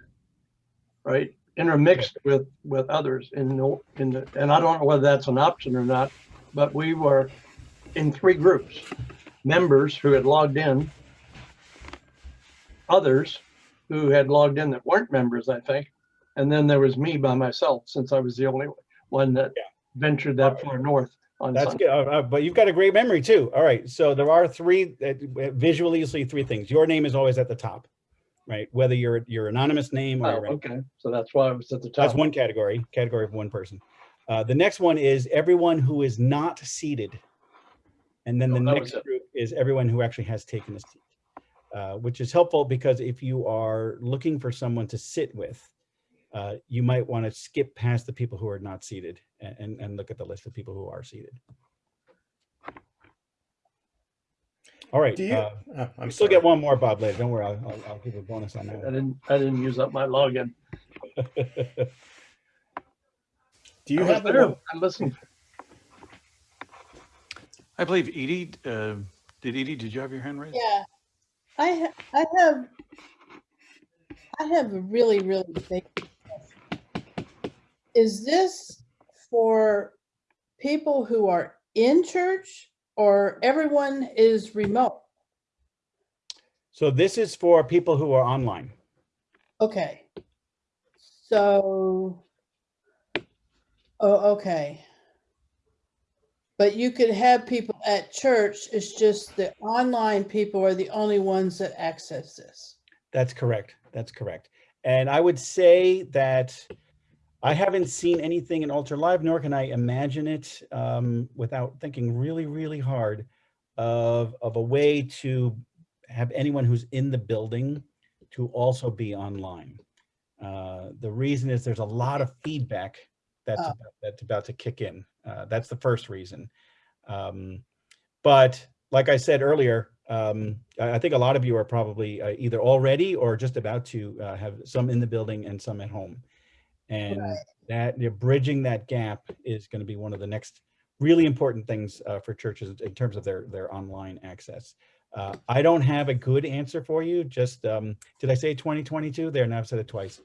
right? Intermixed with with others in the, in the, and I don't know whether that's an option or not, but we were in three groups. Members who had logged in, others who had logged in that weren't members, I think. And then there was me by myself, since I was the only one that ventured that far north on That's Sunday. good, uh, uh, but you've got a great memory too. All right, so there are three, uh, visually you'll see three things. Your name is always at the top, right? Whether you're your anonymous name or Oh, okay, so that's why I was at the top. That's one category, category of one person. Uh, the next one is everyone who is not seated. And then the Oh, that next group is everyone who actually has taken a seat. Uh, which is helpful because if you are looking for someone to sit with, uh, you might want to skip past the people who are not seated and, and, and look at the list of people who are seated. All right. Do you- uh, oh, I'm still sorry. get one more, Bob, later. Don't worry, I'll, I'll, I'll give a bonus on that I didn't, I didn't use up my login. Do you I was have a there. lo- I listened. I believe Edie, uh, did Edie, did you have your hand raised? Yeah, I, ha- I have, I have a really, really big question. Is this for people who are in church or everyone is remote? So this is for people who are online. Okay. So, oh, okay. But you could have people at church, it's just the online people are the only ones that access this. That's correct. That's correct. And I would say that I haven't seen anything in Altar Live, nor can I imagine it um, without thinking really, really hard of, of a way to have anyone who's in the building to also be online. Uh, the reason is there's a lot of feedback that's, Oh. about, that's about to kick in. Uh, that's the first reason. Um, but like I said earlier, um, I I think a lot of you are probably uh, either already or just about to uh, have some in the building and some at home. And that you know, bridging that gap is going to be one of the next really important things uh, for churches in terms of their their online access. Uh, I don't have a good answer for you. Just um, did I say 2022? There, now I've said it twice.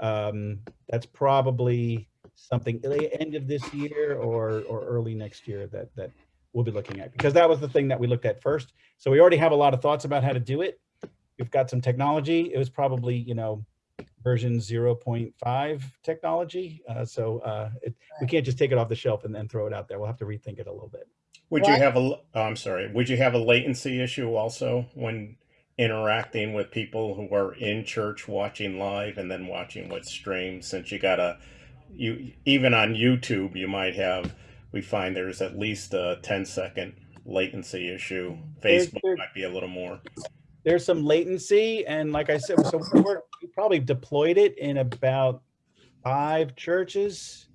Um, that's probably something end of this year or or early next year that that we'll be looking at because that was the thing that we looked at first. So we already have a lot of thoughts about how to do it. We've got some technology. It was probably you know version 0.5 technology. Uh, so uh, it, we can't just take it off the shelf and then throw it out there. We'll have to rethink it a little bit. Would you have a, l- oh, I'm sorry, would you have a latency issue also when interacting with people who are in church watching live and then watching what's streamed? Since you gotta, you, even on YouTube, you might have, we find there's at least a 10 second latency issue. There's- Facebook there- might be a little more. There's some latency, and like I said, so we're, we probably deployed it in about five churches,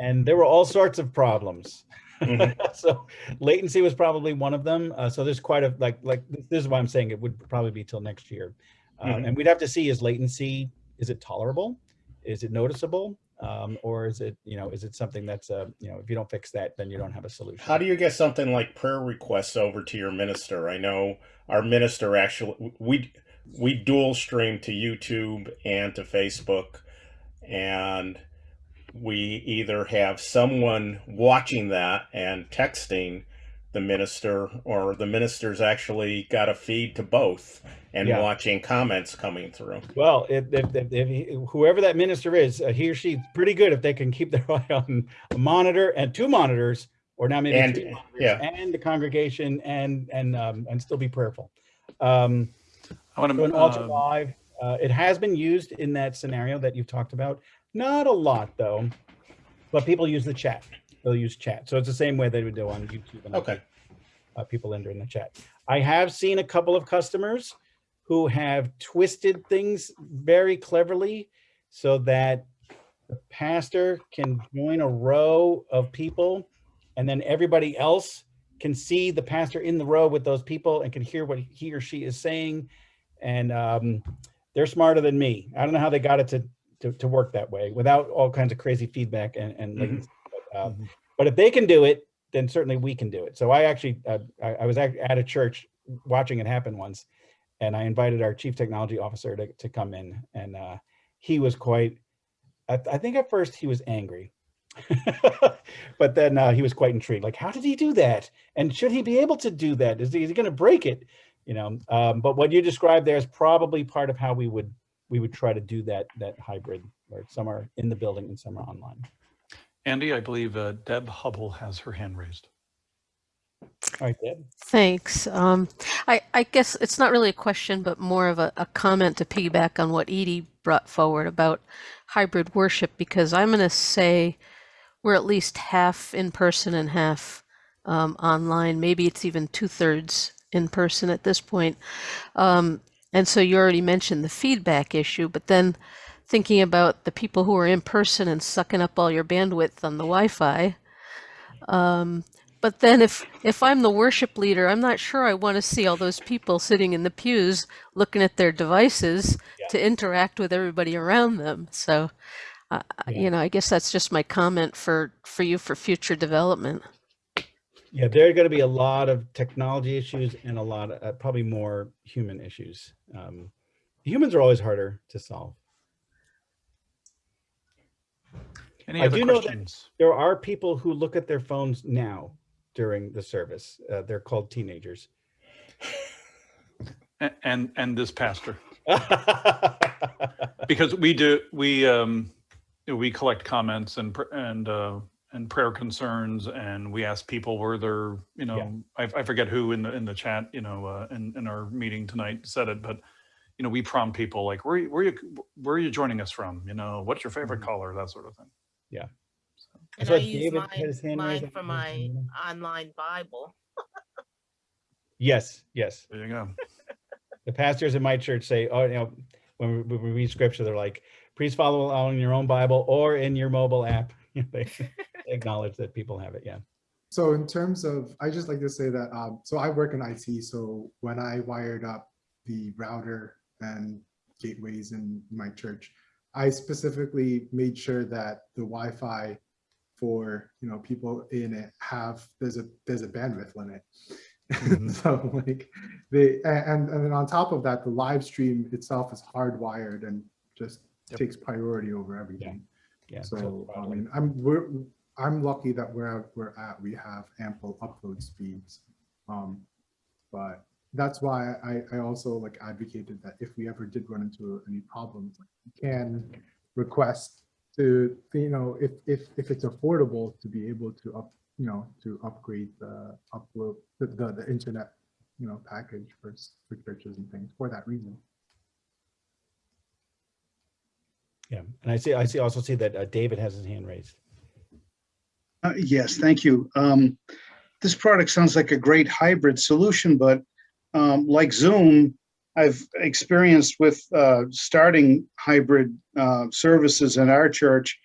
and there were all sorts of problems. Mhm. so latency was probably one of them. Uh, so there's quite a like like this is why I'm saying it would probably be till next year, um, Mhm. and we'd have to see is latency is it tolerable, is it noticeable, um, or is it you know is it something that's uh, you know if you don't fix that then you don't have a solution. How do you get something like prayer requests over to your minister? I know our minister actually we we dual stream to YouTube and to Facebook and we either have someone watching that and texting the minister or the minister's actually got a feed to both and Yeah. watching comments coming through. Well, if, if, if, if whoever that minister is, uh, he or she's pretty good if they can keep their eye on a monitor and two monitors, or now maybe And- three monitors, yeah. and the congregation, and and um, and still be prayerful. Um, I want so in to, Altar uh, Live, uh, it has been used in that scenario that you've talked about. Not a lot though, but people use the chat. They'll use chat, so it's the same way they would do on YouTube. And Okay. uh, people enter in the chat. I have seen a couple of customers who have twisted things very cleverly so that the pastor can join a row of people and then everybody else can see the pastor in the row with those people and can hear what he or she is saying. And um, they're smarter than me. I don't know how they got it to, to, to work that way without all kinds of crazy feedback and, and Mhm. But, um, but if they can do it, then certainly we can do it. So I actually, uh, I, I was at, at a church watching it happen once, and I invited our chief technology officer to, to come in, and uh, he was quite. I, I think at first he was angry but then uh, he was quite intrigued. Like, how did he do that? And should he be able to do that? Is he, is he going to break it? You know. Um, but what you described there is probably part of how we would we would try to do that that hybrid, where some are in the building and some are online. Andy, I believe uh, Deb Hubble has her hand raised. All right, Deb. Thanks. Um, I, I guess it's not really a question, but more of a, a comment to piggyback on what Edie brought forward about hybrid worship, because I'm going to say we're at least half in person and half um, online. Maybe it's even two thirds in person at this point. Um, and so you already mentioned the feedback issue, but then thinking about the people who are in person and sucking up all your bandwidth on the Wi-Fi. Um, but then if if I'm the worship leader, I'm not sure I want to see all those people sitting in the pews looking at their devices to interact with everybody around them. So, uh, you know, I guess that's just my comment for for you for future development. Yeah, there are going to be a lot of technology issues and a lot of uh, probably more human issues. Um, humans are always harder to solve. Any I other do know that there are people who look at their phones now during the service. Uh, they're called teenagers. A- And, and this pastor. Because we do, we, um, we collect comments and, and, uh, and prayer concerns and we ask people where they're, you know, I, I forget who in the, in the chat, you know, uh, in, in our meeting tonight said it, but you know, we prompt people like, where, you- where you, where are you joining us from? You know, what's your favorite color? That sort of thing. Yeah. And saw I use David had his mine, hand mine for my online Bible. Yes, yes. There you go. The pastors in my church say, oh, you know, when we, when we read scripture, they're like, please follow along in your own Bible or in your mobile app. acknowledge that people have it. Yeah. So in terms of, I just like to say that, um, so I work in IT. So when I wired up the router and gateways in my church, I specifically made sure that the Wi-Fi for, you know, people in it have, there's a, there's a bandwidth limit. so like they, and, and then on top of that, the live stream itself is hardwired and just takes priority over everything. Yeah. So, I mean, I'm, we're, I'm lucky that where we're at, we have ample upload speeds. Um, but that's why I, I also like advocated that if we ever did run into any problems, we can request to, you know, if, if, if it's affordable to be able to up, you know, to upgrade the upload, the, the, the internet, you know, package for, for churches and things for that reason. Yeah. And I see, I see, also see that uh, David has his hand raised. Uh, Yes, thank you. Um, This product sounds like a great hybrid solution, but um, like Zoom, I've experienced with uh, starting hybrid uh, services in our church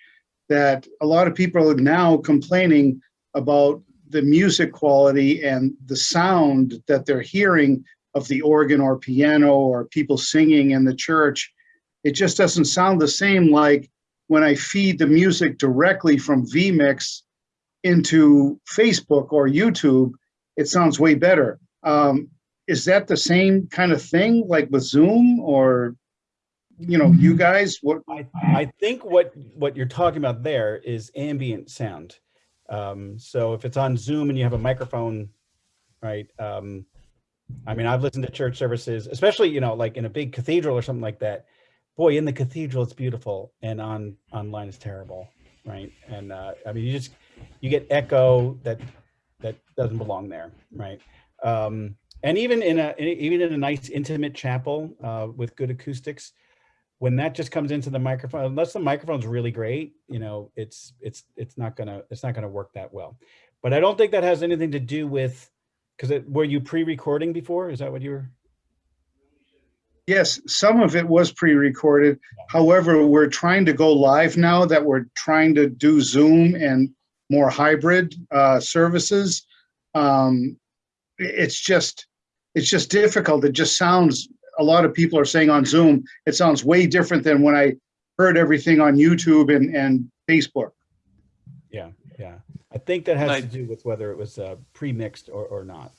that a lot of people are now complaining about the music quality and the sound that they're hearing of the organ or piano or people singing in the church. It just doesn't sound the same like when I feed the music directly from vMix into Facebook or YouTube, it sounds way better. Um, is that the same kind of thing like with Zoom or, you know, you guys, what? I, I think what, what you're talking about there is ambient sound. Um, so if it's on Zoom and you have a microphone, right? Um, I mean, I've listened to church services, especially, you know, like in a big cathedral or something like that. Boy, in the cathedral, it's beautiful and on online it's terrible, right? And uh, I mean, you just, you get echo that, that doesn't belong there, right? Um, and even in a, even in a nice intimate chapel uh, with good acoustics, when that just comes into the microphone, unless the microphone's really great, you know, it's it's it's not gonna it's not gonna work that well. But I don't think that has anything to do with because it were you pre-recording before? Is that what you were? Yes, some of it was pre-recorded. However, we're trying to go live now that we're trying to do Zoom and more hybrid uh, services. Um, it's just, it's just difficult. It just sounds, a lot of people are saying on Zoom, it sounds way different than when I heard everything on YouTube and, and Facebook. Yeah, yeah. I think that has I- to do with whether it was uh, pre-mixed or, or not.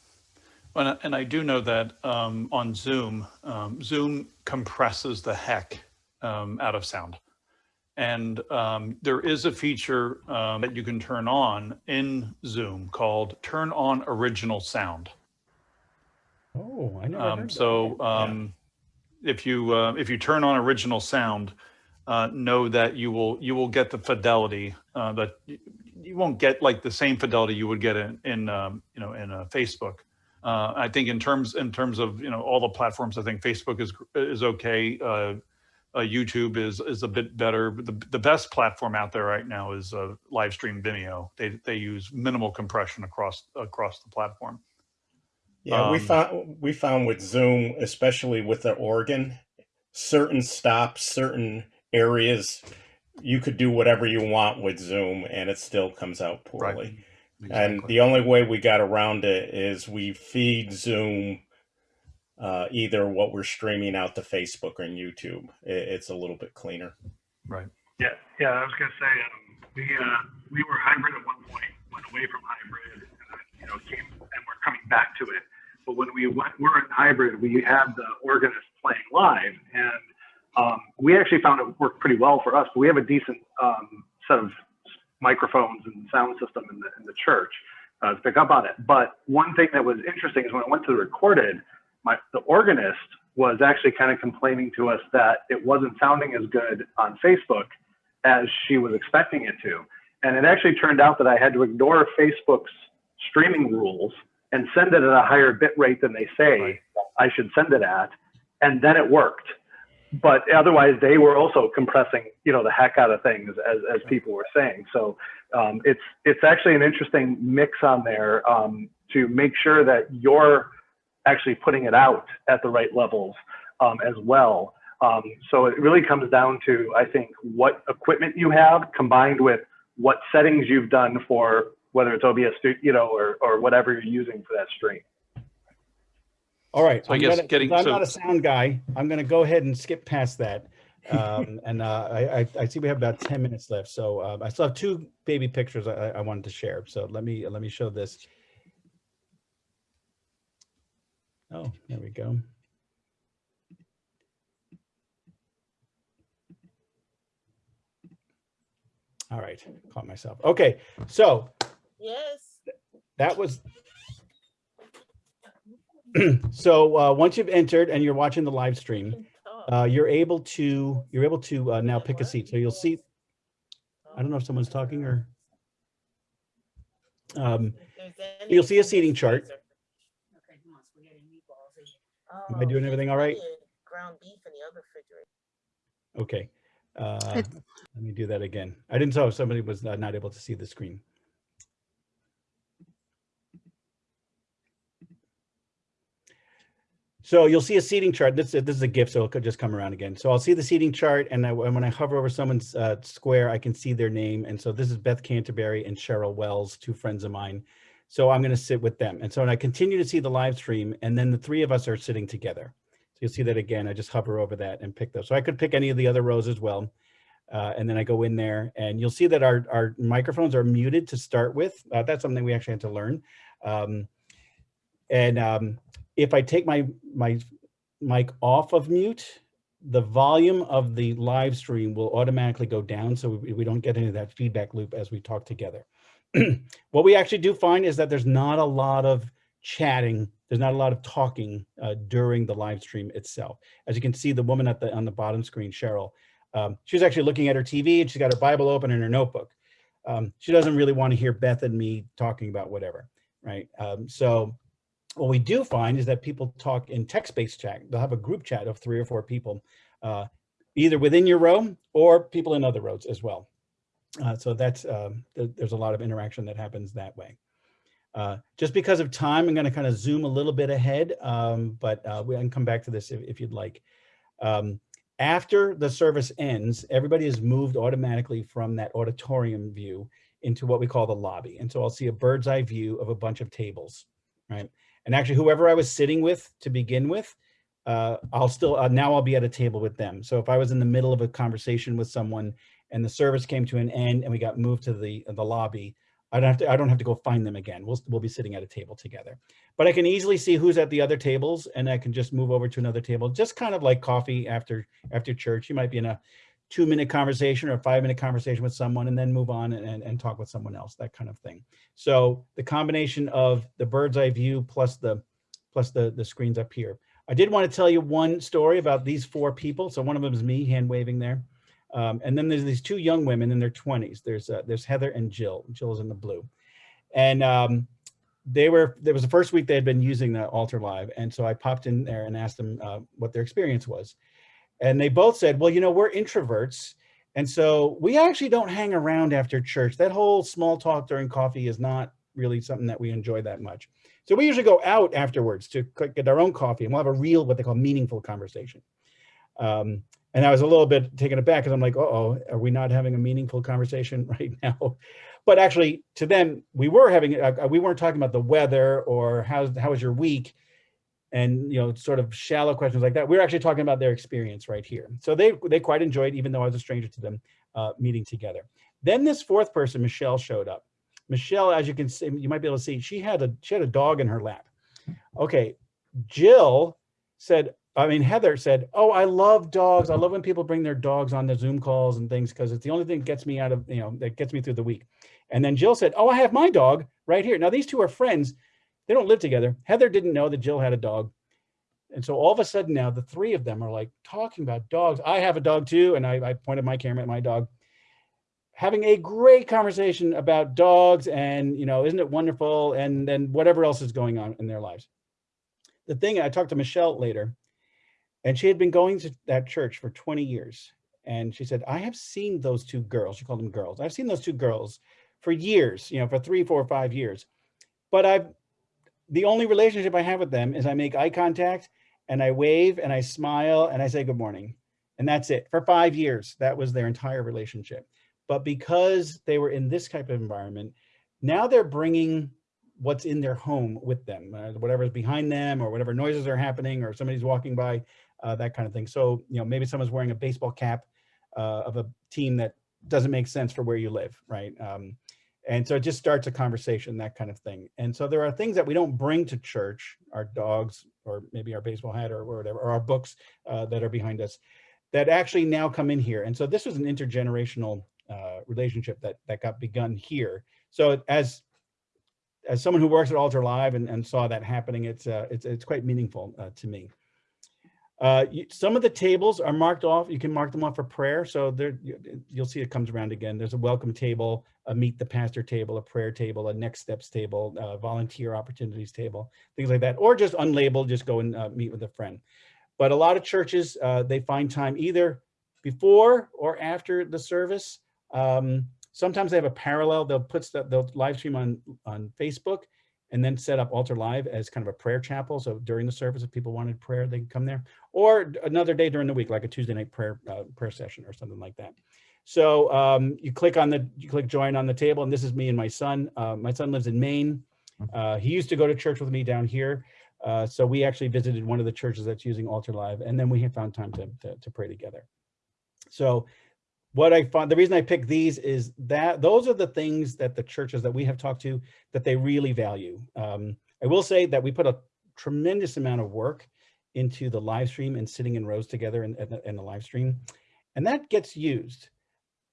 And, I- and I do know that um, on Zoom, um, Zoom compresses the heck um, out of sound. And um, there is a feature um, that you can turn on in Zoom called Turn on Original Sound. Oh, I know. Um, so um, if you uh, if you turn on original sound, uh, know that you will you will get the fidelity uh, that you, you won't get like the same fidelity you would get in in um, you know in uh, Facebook. Uh, I think in terms in terms of you know all the platforms, I think Facebook is is okay. Uh, YouTube is is a bit better. The the best platform out there right now is uh, live stream Vimeo. They they use minimal compression across across the platform. Yeah, we Um, found we found with Zoom, especially with the organ, certain stops, certain areas, you could do whatever you want with Zoom, and it still comes out poorly. And Exactly. the only way we got around it is we feed Zoom uh, either what we're streaming out to Facebook or YouTube. It, it's a little bit cleaner. Right. Yeah, yeah, I was gonna say, um, we, uh, we were hybrid at one point, went away from hybrid, and then, you know, came, and we're coming back to it. But when we went, we're in hybrid, we had the organist playing live, and, um, we actually found it worked pretty well for us. We have a decent, um, set of microphones and sound system in the, in the church, uh, to pick up on it. But one thing that was interesting is when I went to the recorded, my, the organist was actually kind of complaining to us that it wasn't sounding as good on Facebook as she was expecting it to. And it actually turned out that I had to ignore Facebook's streaming rules and send it at a higher bit rate than they say I should send it at. And then it worked. But otherwise, they were also compressing, you know, the heck out of things, as, as people were saying. So um, it's it's actually an interesting mix on there um, to make sure that you're actually putting it out at the right levels um, as well. Um, so it really comes down to, I think, what equipment you have combined with what settings you've done for whether it's OBS, you know, or, or whatever you're using for that stream. All right. So I I'm guess gonna- getting- I'm so- not a sound guy. I'm going to go ahead and skip past that. Um, and uh, I, I, I see we have about 10 minutes left. So uh, I still have two baby pictures I, I wanted to share. So let me let me show this. Oh, there we go. All right, caught myself. Okay, so Yes. that was so uh, once you've entered and you're watching the live stream, uh, you're able to you're able to uh, now pick a seat. So you'll see. I don't know if someone's talking or. Um, you'll see a seating chart. Am I doing everything all right? Ground beef in the other refrigerator. Okay. Uh, let me do that again. I didn't know if somebody was uh, not able to see the screen. So you'll see a seating chart. This, this is a GIF, so it'll just come around again. So I'll see the seating chart, and, I, and when I hover over someone's uh, square, I can see their name. And so this is Beth Canterbury and Cheryl Wells, two friends of mine. So I'm going to sit with them. And so when I continue to see the live stream, and then the three of us are sitting together. So you'll see that again. I just hover over that and pick those. So I could pick any of the other rows as well. Uh, and then I go in there and you'll see that our, our microphones are muted to start with. Uh, that's something we actually had to learn. Um, and um, if I take my, my mic off of mute, the volume of the live stream will automatically go down so we, we don't get into that feedback loop as we talk together. what we actually do find is that there's not a lot of chatting, there's not a lot of talking uh, during the live stream itself. As you can see, the woman at the on the bottom screen, Cheryl, um, she's actually looking at her TV and she's got her Bible open in her notebook. Um, she doesn't really want to hear Beth and me talking about whatever, right? Um, so what we do find is that people talk in text-based chat. They'll have a group chat of three or four people, uh, either within your row or people in other rows as well. Uh, so that's um, th there's a lot of interaction that happens that way. Uh, just because of time, I'm going to kind of zoom a little bit ahead, um, but uh, we can come back to this if, if you'd like. Um, after the service ends, everybody is moved automatically from that auditorium view into what we call the lobby. And so I'll see a bird's eye view of a bunch of tables, right? And actually whoever I was sitting with to begin with, uh, I'll still, uh, now I'll be at a table with them. So if I was in the middle of a conversation with someone and the service came to an end and we got moved to the, the lobby, I don't have to, I don't have to go find them again. We'll, we'll be sitting at a table together. But I can easily see who's at the other tables and I can just move over to another table, just kind of like coffee after, after church. You might be in a two minute conversation or a five minute conversation with someone and then move on and, and, and talk with someone else, that kind of thing. So the combination of the bird's eye view plus the plus the, the screens up here. I did want to tell you one story about these four people. So one of them is me hand waving there. Um, and then there's these two young women in their 20s. There's uh, there's Heather and Jill. Jill is in the blue. And um, they were, there was the first week they had been using the Altar Live. And so I popped in there and asked them uh, what their experience was. And they both said, well, you know, we're introverts. And so we actually don't hang around after church. That whole small talk during coffee is not really something that we enjoy that much. So we usually go out afterwards to get our own coffee and we'll have a real, what they call meaningful conversation. Um, and I was a little bit taken aback because I'm like, uh oh, are we not having a meaningful conversation right now? But actually to them, we were having, uh, we weren't talking about the weather or how's, how was your week? And, you know, sort of shallow questions like that. We were actually talking about their experience right here. So they, they quite enjoyed, even though I was a stranger to them, uh, meeting together. Then this fourth person, Michelle, showed up. Michelle, as you can see, you might be able to see, she had a she had a dog in her lap. Okay, Jill said, I mean, Heather said, oh, I love dogs. I love when people bring their dogs on the Zoom calls and things because it's the only thing that gets me out of, you know, that gets me through the week. And then Jill said, oh, I have my dog right here. Now, these two are friends. They don't live together. Heather didn't know that Jill had a dog. And so all of a sudden now the three of them are like talking about dogs. I have a dog too. And I, I pointed my camera at my dog having a great conversation about dogs and, you know, isn't it wonderful? And then whatever else is going on in their lives. The thing, I talked to Michelle later, and she had been going to that church for 20 years. And she said, I have seen those two girls, she called them girls. I've seen those two girls for years, you know, for three, four, five years. But I've, the only relationship I have with them is I make eye contact and I wave and I smile and I say good morning. And that's it for five years. That was their entire relationship. But because they were in this type of environment, now they're bringing what's in their home with them, uh, whatever's behind them or whatever noises are happening or somebody's walking by, uh, that kind of thing. So, you know, maybe someone's wearing a baseball cap uh, of a team that doesn't make sense for where you live, right? Um, and so it just starts a conversation, that kind of thing. And so there are things that we don't bring to church, our dogs, or maybe our baseball hat or or whatever, or our books uh, that are behind us, that actually now come in here. And so this was an intergenerational uh, relationship that that got begun here. So as as someone who works at Altar Live and, and saw that happening, it's uh, it's it's quite meaningful uh, to me. Uh, some of the tables are marked off. You can mark them off for prayer. So there, you, you'll see it comes around again. There's a welcome table, a meet the pastor table, a prayer table, a next steps table, a volunteer opportunities table, things like that, or just unlabeled, just go and uh, meet with a friend. But a lot of churches, uh, they find time either before or after the service um, sometimes they have a parallel. They'll put stuff, they'll live stream on, on Facebook and then set up Altar Live as kind of a prayer chapel. So during the service, if people wanted prayer, they can come there. Or another day during the week, like a Tuesday night prayer uh, prayer session or something like that. So um, you click on the, you click join on the table, and this is me and my son. Uh, my son lives in Maine. Uh, he used to go to church with me down here. Uh, so we actually visited one of the churches that's using Altar Live, and then we have found time to, to, to pray together. So what I find, the reason I pick these is that those are the things that the churches that we have talked to that they really value. Um, I will say that we put a tremendous amount of work into the live stream and sitting in rows together in, in, the, in the live stream. And that gets used,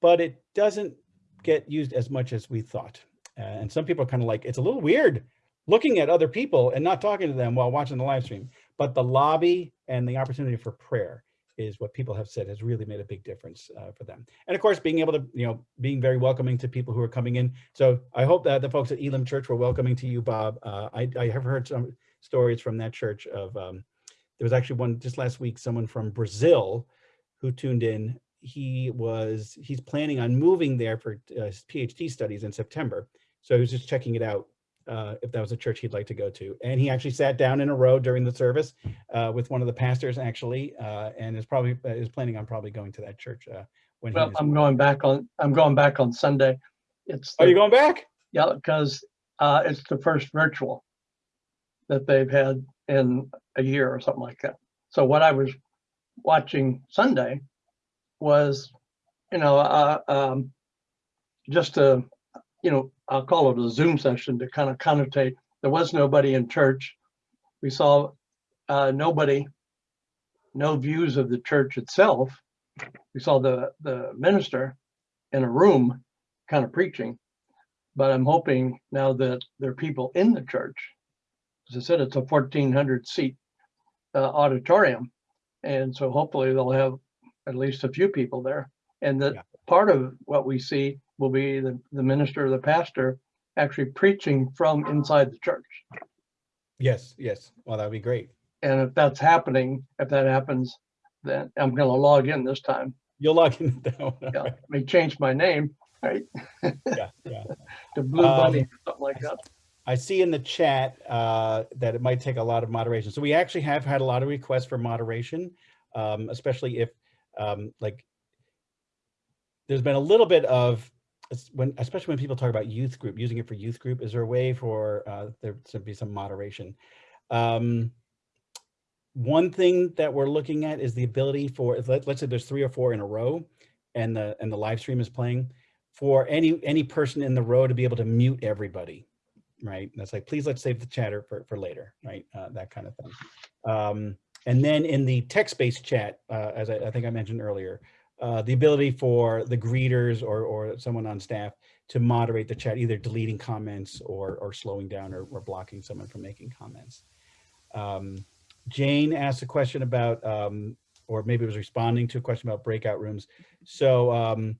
but it doesn't get used as much as we thought. Uh, and some people are kind of like, it's a little weird looking at other people and not talking to them while watching the live stream. But the lobby and the opportunity for prayer is what people have said has really made a big difference uh, for them. And of course, being able to, you know, being very welcoming to people who are coming in. So I hope that the folks at Elam Church were welcoming to you, Bob. Uh, I, I, have heard some stories from that church of, um, there was actually one just last week, someone from Brazil who tuned in. He was, he's planning on moving there for uh, his PhD studies in September. So he was just checking it out uh, if that was a church he'd like to go to. And he actually sat down in a row during the service uh, with one of the pastors actually, uh, and is probably uh, is planning on probably going to that church uh, when Well, I'm going back on, I'm going back on Sunday. It's. Are you going back? Yeah, because uh, it's the first virtual that they've had in a year or something like that. So what I was watching Sunday was, you know, uh, um, just a, you know, I'll call it a Zoom session to kind of connotate. There was nobody in church. We saw uh, nobody, no views of the church itself, we saw the, the minister in a room kind of preaching. But I'm hoping now that there are people in the church. As I said, it's a fourteen hundred seat uh, auditorium. And so hopefully they'll have at least a few people there. And that part of what we see will be the, the minister or the pastor actually preaching from inside the church. Yes, yes. Well, that would be great. And if that's happening, if that happens, then I'm gonna log in this time. You'll log in. now. Yeah, may change my name, right? Yeah, yeah. To Blue Bunny, Um, or something like that. I see in the chat uh, that it might take a lot of moderation. So we actually have had a lot of requests for moderation, um, especially if um, like there's been a little bit of when, especially when people talk about youth group, using it for youth group. Is there a way for uh, there to be some moderation? Um, one thing that we're looking at is the ability for let, let's say there's three or four in a row, and the and the live stream is playing, for any any person in the row to be able to mute everybody right? That's like, please let's save the chatter for, for later, right? Uh, that kind of thing. Um, and then in the text-based chat, uh, as I, I think I mentioned earlier, uh, the ability for the greeters or, or someone on staff to moderate the chat, either deleting comments or, or slowing down or, or blocking someone from making comments. Um, Jane asked a question about, um, or maybe it was responding to a question about breakout rooms. So um,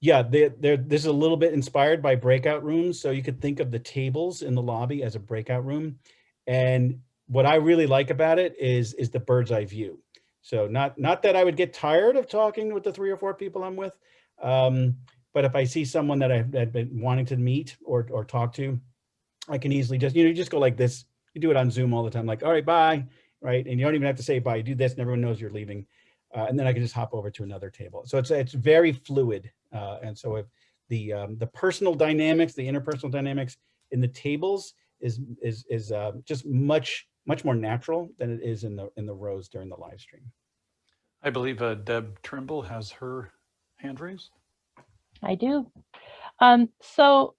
yeah, they they're, this is a little bit inspired by breakout rooms. So you could think of the tables in the lobby as a breakout room. And what I really like about it is, is the bird's eye view. So not, not that I would get tired of talking with the three or four people I'm with. Um, but if I see someone that I've had been wanting to meet or, or talk to, I can easily just, you know, you just go like this. You do it on Zoom all the time, like, all right, bye, right? And you don't even have to say bye. You do this and everyone knows you're leaving. Uh, and then I can just hop over to another table. So it's it's very fluid. Uh, and so if the um, the personal dynamics, the interpersonal dynamics in the tables is is is uh, just much much more natural than it is in the in the rows during the live stream. I believe uh, Deb Trimble has her hand raised. I do. Um, so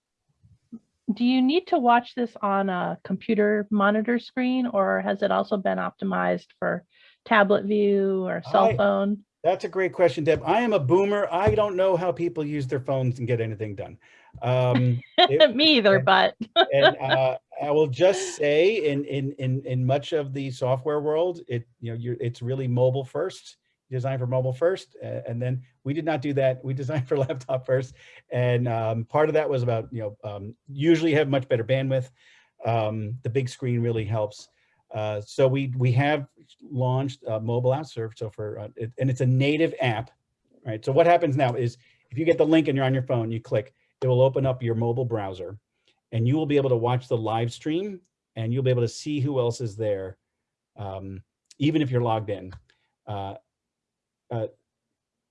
do you need to watch this on a computer monitor screen or has it also been optimized for tablet view or cell I- phone? That's a great question, Deb. I am a boomer. I don't know how people use their phones and get anything done. Um, it- Me either, but and uh, I will just say, in in in in much of the software world, it you know you're it's really mobile first, designed for mobile first, uh, and then we did not do that. We designed for laptop first, and um, part of that was about you know um, usually have much better bandwidth. Um, the big screen really helps. Uh, so we we have launched mobile app serve. So for uh, it, and it's a native app, right? So what happens now is if you get the link and you're on your phone, you click, it will open up your mobile browser, and you will be able to watch the live stream, and you'll be able to see who else is there, um, even if you're logged in. Uh, uh,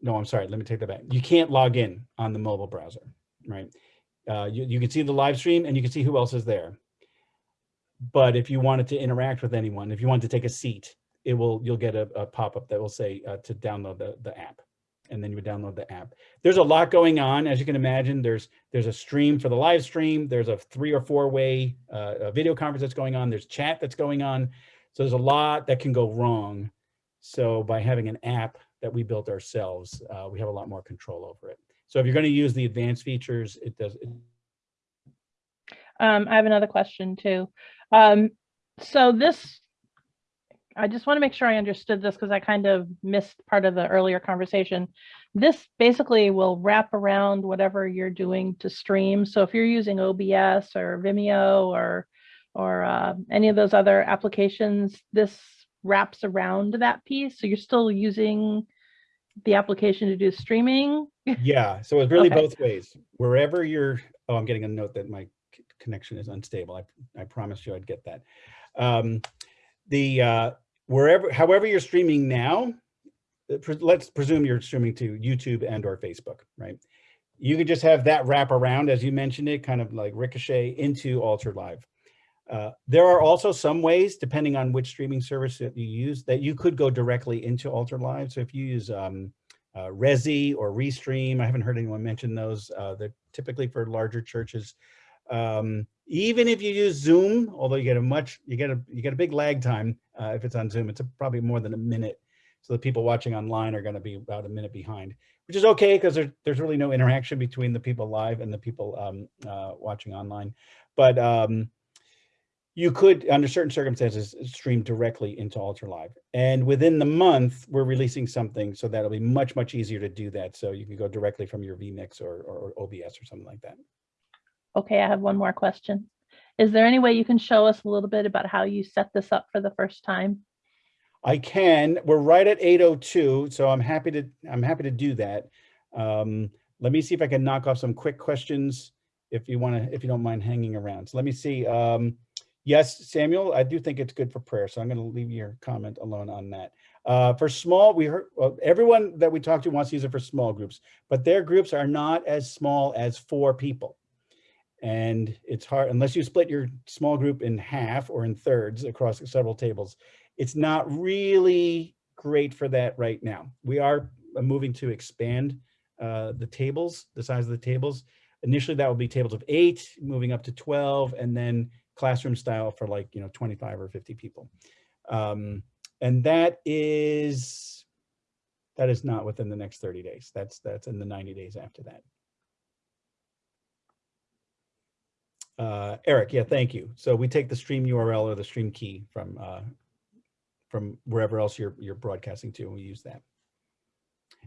no, I'm sorry. Let me take that back. You can't log in on the mobile browser, right? Uh, you, you can see the live stream and you can see who else is there. But if you wanted to interact with anyone, if you wanted to take a seat, it will you'll get a, a pop-up that will say uh, to download the, the app. And then you would download the app. There's a lot going on, as you can imagine. There's there's a stream for the live stream. There's a three or four way uh, video conference that's going on. There's chat that's going on. So there's a lot that can go wrong. So by having an app that we built ourselves, uh, we have a lot more control over it. So if you're going to use the advanced features, it does. It, Um, I have another question too. Um, so this, I just want to make sure I understood this because I kind of missed part of the earlier conversation. This basically will wrap around whatever you're doing to stream. So if you're using OBS or Vimeo or or uh, any of those other applications, this wraps around that piece. So you're still using the application to do streaming. yeah. So it's really Okay. both ways. Wherever you're. Oh, I'm getting a note that my connection is unstable. I I promised you I'd get that. Um, the uh, wherever, however you're streaming now, uh, let's presume you're streaming to YouTube and or Facebook, right? You could just have that wrap around, as you mentioned it, kind of like ricochet into Altar Live. Uh, there are also some ways, depending on which streaming service that you use, that you could go directly into Altar Live. So if you use um, uh, Resi or Restream, I haven't heard anyone mention those. Uh, they're typically for larger churches. Um, even if you use Zoom, although you get a much, you get a you get a big lag time uh, if it's on Zoom. It's a, probably more than a minute So the people watching online are going to be about a minute behind, which is okay because there's there's really no interaction between the people live and the people um, uh, watching online. But um, you could, under certain circumstances, stream directly into Altar Live. And within the month, we're releasing something so that'll be much, much easier to do that. So you can go directly from your vMix or, or OBS or something like that. Okay, I have one more question. Is there any way you can show us a little bit about how you set this up for the first time? I can. We're right at 802, so I'm happy to I'm happy to do that. Um, let me see if I can knock off some quick questions if you want to if you don't mind hanging around. So let me see. Um, yes, Samuel, I do think it's good for prayer, so I'm going to leave your comment alone on that. Uh, for small, we heard well, everyone that we talked to wants to use it for small groups, but their groups are not as small as four people. And it's hard unless you split your small group in half or in thirds across several tables it's not really great for that right now. We are moving to expand uh, the tables, the size of the tables. Initially, that will be tables of eight, moving up to 12, and then classroom style for like, you know, 25 or 50 people. Um, and that is, that is not within the next 30 days. That's, that's in the 90 days after that. Uh, Eric, yeah, thank you. So we take the stream URL or the stream key from uh, from wherever else you're you're broadcasting to, and we use that.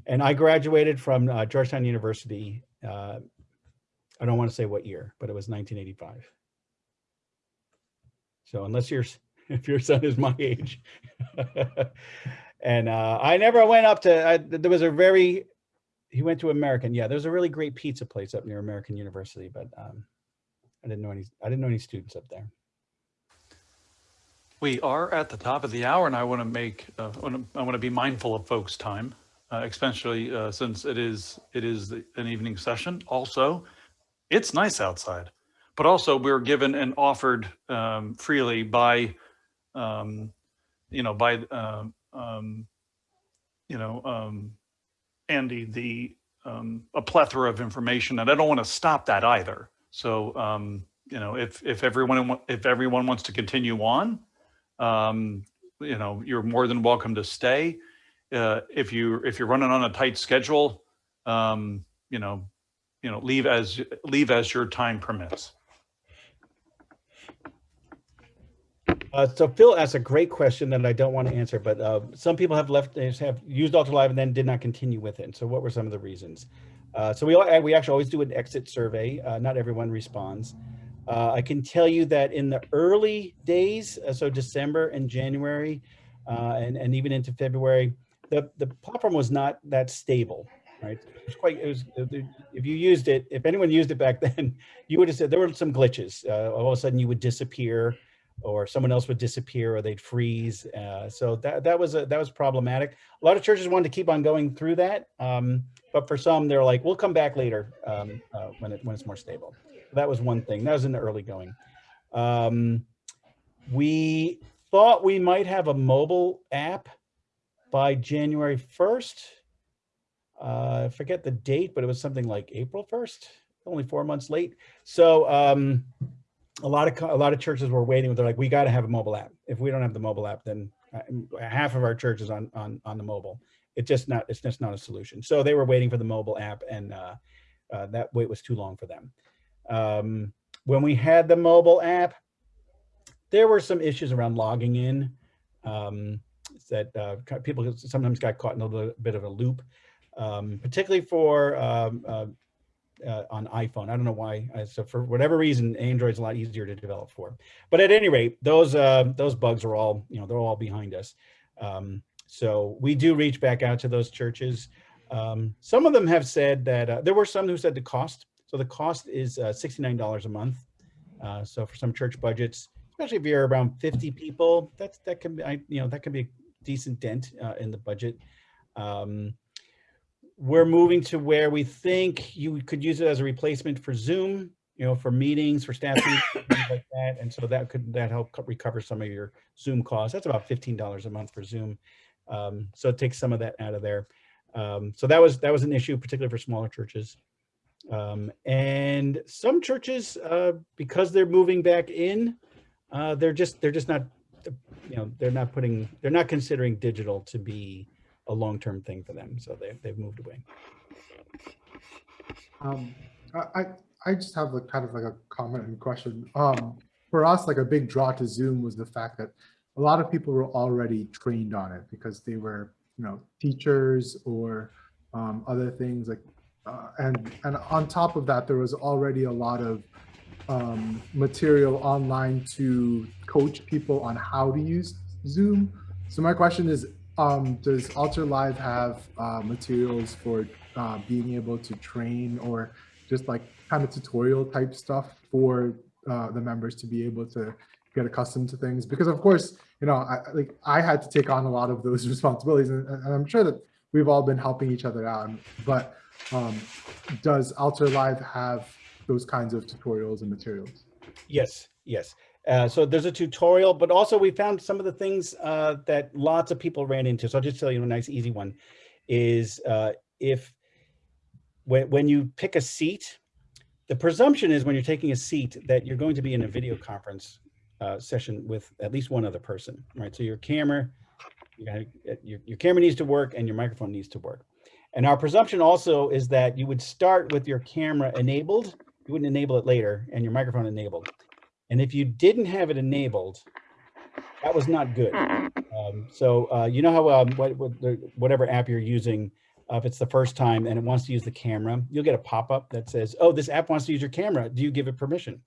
And I graduated from uh, Georgetown University. Uh, I don't want to say what year, but it was 1985. So unless you're if your son is my age, and uh, I never went up to. I, there was a very he went to American. Yeah, there's a really great pizza place up near American University, but um, I didn't know any. I didn't know any students up there. We are at the top of the hour, and I want to make uh, I want to be mindful of folks' time, uh, especially uh, since it is it is an evening session. Also, it's nice outside, but also we're given and offered um, freely by, um, you know, by um, um you know um, Andy the um, a plethora of information, and I don't want to stop that either. So you know, if if everyone if everyone wants to continue on um, you know, you're more than welcome to stay. Uh, if you if you're running on a tight schedule, um, you know, you know, leave as leave as your time permits. Uh, so Phil asked a great question that I don't want to answer, but uh, some people have left, have used Altar Live and then did not continue with it. So what were some of the reasons? Uh, so we we actually always do an exit survey. Uh, not everyone responds. Uh, I can tell you that in the early days, uh, so December and January, uh, and, and even into February, the, the platform was not that stable, right? It was quite, it was, if you used it, if anyone used it back then, you would have said there were some glitches. Uh, all of a sudden you would disappear or someone else would disappear or they'd freeze. Uh, so that, that was a, that was problematic. A lot of churches wanted to keep on going through that. Um, but for some, they're like, we'll come back later um, uh, when, it, when it's more stable that was one thing. That was in the early going. Um, we thought we might have a mobile app by January 1st. Uh, I forget the date, but it was something like April 1st, only four months late. So um, a lot of a lot of churches were waiting. They're like, we got to have a mobile app. If we don't have the mobile app, then uh, half of our churches on on on the mobile. It's just not it's just not a solution. So they were waiting for the mobile app, and uh, uh, that wait was too long for them. Um, when we had the mobile app, there were some issues around logging in um, that uh, people sometimes got caught in a little bit of a loop, um, particularly for um, uh, uh, on iPhone. I don't know why. So for whatever reason, Android's a lot easier to develop for. But at any rate, those uh, those bugs are all you know they're all behind us. Um, so we do reach back out to those churches. Um, some of them have said that uh, there were some who said the cost so the cost is uh, $69 a month. Uh, so for some church budgets, especially if you're around 50 people, that's that can be, I, you know, that can be a decent dent uh, in the budget. Um, we're moving to where we think you could use it as a replacement for Zoom, you know, for meetings, for staff meetings, things like that. And so that could that help recover some of your Zoom costs. That's about $15 a month for Zoom. Um, so it takes some of that out of there. Um, so that was that was an issue, particularly for smaller churches. Um, and some churches, uh, because they're moving back in, uh, they're just they're just not, you know, they're not putting they're not considering digital to be a long-term thing for them. So they, they've moved away. Um, I, I- I just have like kind of like a comment and question. Um, for us, like a big draw to Zoom was the fact that a lot of people were already trained on it because they were, you know, teachers or um, other things like, uh, and and on top of that, there was already a lot of um, material online to coach people on how to use Zoom. So my question is, um, does Altar Live have uh, materials for uh, being able to train or just like kind of tutorial type stuff for uh, the members to be able to get accustomed to things? Because of course, you know, I, like I had to take on a lot of those responsibilities, and, and I'm sure that we've all been helping each other out. But um, does Altar Live have those kinds of tutorials and materials? Yes, yes. Uh, so there's a tutorial, but also we found some of the things uh, that lots of people ran into. So I'll just tell you a nice, easy one is uh, if when, when you pick a seat, the presumption is when you're taking a seat that you're going to be in a video conference uh, session with at least one other person, right? So your camera, you gotta, your, your camera needs to work and your microphone needs to work. And our presumption also is that you would start with your camera enabled, you wouldn't enable it later, and your microphone enabled. And if you didn't have it enabled, that was not good. Um, so uh, you know how um, what, what the, whatever app you're using, uh, if it's the first time and it wants to use the camera, you'll get a pop-up that says, oh, this app wants to use your camera. Do you give it permission?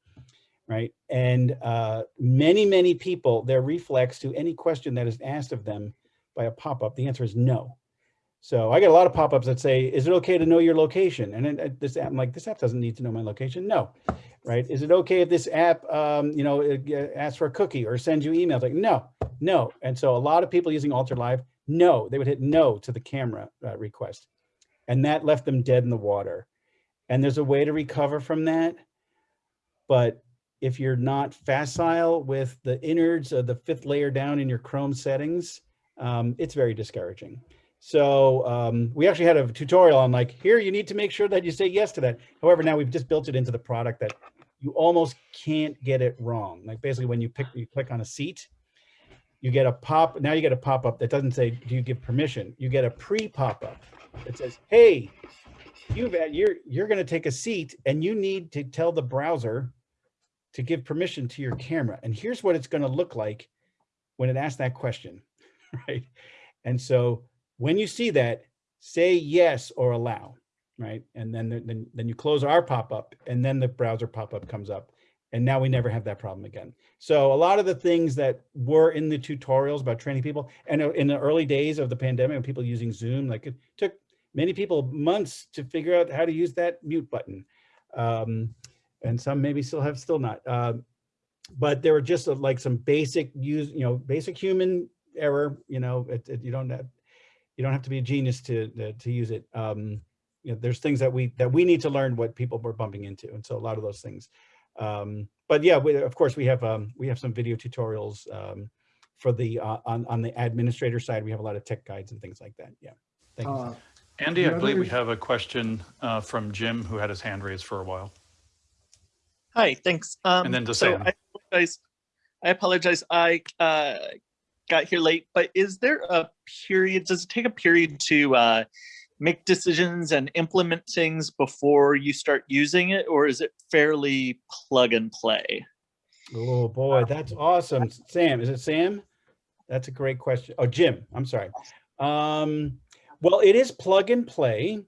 Right. And uh, many, many people, their reflex to any question that is asked of them by a pop-up, the answer is no. So I get a lot of pop-ups that say, is it okay to know your location? And then uh, this app, I'm like, this app doesn't need to know my location. No, right? Is it okay if this app, um, you know, uh, asks for a cookie or sends you emails? Like, no, no. And so a lot of people using Altar Live, no, they would hit no to the camera uh, request. And that left them dead in the water. And there's a way to recover from that. But if you're not facile with the innards of the fifth layer down in your Chrome settings, um, it's very discouraging. So um, we actually had a tutorial on like, here, you need to make sure that you say yes to that. However, now we've just built it into the product that you almost can't get it wrong. Like basically when you pick, you click on a seat, you get a pop, now you get a pop-up that doesn't say, do you give permission? You get a pre-pop-up that says, hey, you've, you're, you're gonna take a seat and you need to tell the browser to give permission to your camera. And here's what it's gonna look like when it asks that question, right? And so when you see that, say yes or allow, right? And then, then, then you close our pop-up and then the browser pop-up comes up. And now we never have that problem again. So a lot of the things that were in the tutorials about training people and uh, in the early days of the pandemic, people using Zoom, like it took many people months to figure out how to use that mute button. Um, and some maybe still have still not. Uh, but there were just uh, like some basic use, you know, basic human error, you know, it, it, you don't have, you don't have to be a genius to to, to use it. Um, you know, there's things that we that we need to learn what people were bumping into, and so a lot of those things. Um, but yeah, we, of course we have um, we have some video tutorials um, for the uh, on on the administrator side. We have a lot of tech guides and things like that. Yeah, thank you. Uh, Andy, I believe we have a question uh, from Jim who had his hand raised for a while. Hi, thanks. Um, And then to so Sam. I apologize. I apologize. I uh, got here late, but is there a period? Does it take a period to uh, make decisions and implement things before you start using it, or is it fairly plug and play? Oh boy, that's awesome. Sam, is it Sam? That's a great question. Oh, Jim, I'm sorry. Um, well, it is plug and play,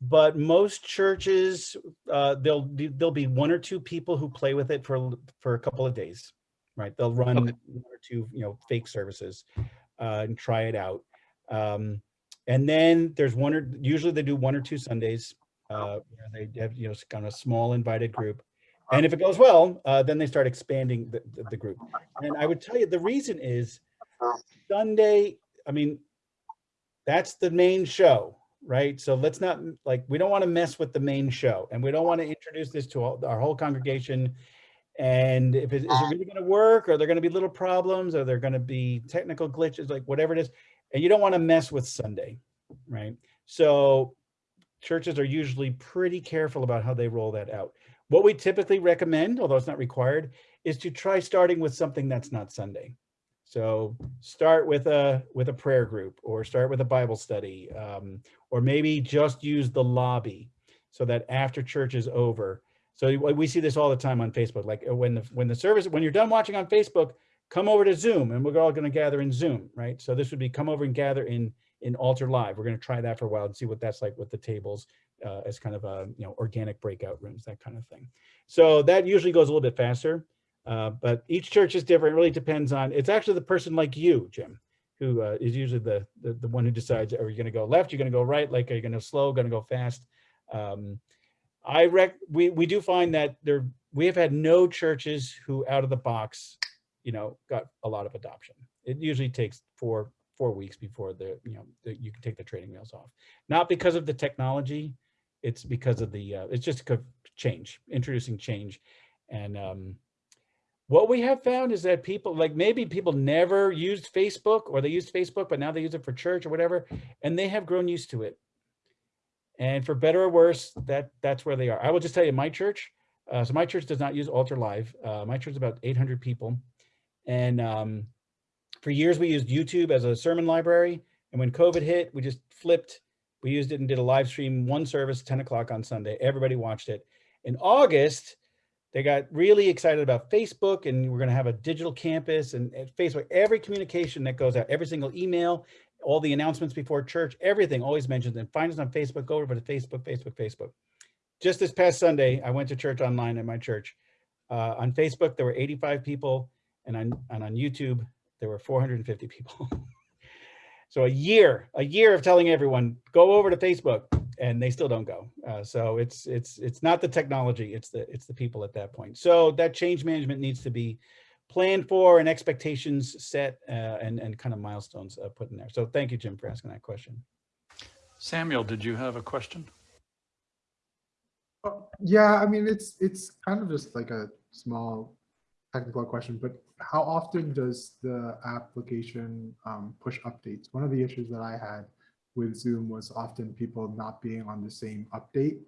but most churches, uh, there'll there'll be one or two people who play with it for, for a couple of days, right? They'll run one or two, you know, fake services uh, and try it out. Um, and then there's one or, usually they do one or two Sundays uh, where they have, you know, kind of small invited group. And if it goes well, uh, then they start expanding the, the, the group. And I would tell you the reason is Sunday, I mean, that's the main show, right? So let's not like, we don't want to mess with the main show and we don't want to introduce this to all, our whole congregation. And if it, is it really going to work? Are there going to be little problems? Are there going to be technical glitches, like whatever it is? And you don't want to mess with Sunday, right? So churches are usually pretty careful about how they roll that out. What we typically recommend, although it's not required, is to try starting with something that's not Sunday. So start with a with a prayer group or start with a Bible study um, or maybe just use the lobby so that after church is over. So we see this all the time on Facebook. Like uh, when the when the service when you're done watching on Facebook, come over to Zoom and we're all going to gather in Zoom, right? So this would be come over and gather in in Altar Live. We're going to try that for a while and see what that's like with the tables uh, as kind of a you know organic breakout rooms, that kind of thing. So that usually goes a little bit faster. Uh, but each church is different. It really depends on, it's actually the person like you, Jim, who uh, is usually the, the, the one who decides, are you going to go left? You're going to go right? Like, are you going to slow, going to go fast? Um, I rec, we, we do find that there, we have had no churches who out of the box, you know, got a lot of adoption. It usually takes four, four weeks before the, you know, the, you can take the training wheels off. Not because of the technology, it's because of the, uh, it's just change, introducing change. And, um, what we have found is that people like maybe people never used Facebook or they used Facebook, but now they use it for church or whatever, and they have grown used to it. And for better or worse, that that's where they are. I will just tell you, my church, uh, so my church does not use Altar Live. Uh, my church is about 800 people. And um, for years we used YouTube as a sermon library. And when COVID hit, we just flipped. We used it and did a live stream, one service, 10 o'clock on Sunday. Everybody watched it. In August, they got really excited about Facebook and we're going to have a digital campus and Facebook, every communication that goes out, every single email, all the announcements before church, everything always mentions and find us on Facebook, go over to Facebook, Facebook, Facebook. Just this past Sunday, I went to church online at my church. Uh, on Facebook, there were 85 people and on, and on YouTube, there were 450 people. so a year, a year of telling everyone, go over to Facebook and they still don't go. Uh, so it's it's it's not the technology, it's the it's the people at that point. So that change management needs to be planned for and expectations set uh, and and kind of milestones uh, put in there. So thank you, Jim, for asking that question. Samuel, did you have a question? Oh, Yeah, I mean, it's, it's kind of just like a small technical question, but how often does the application um, push updates? One of the issues that I had with Zoom was often people not being on the same update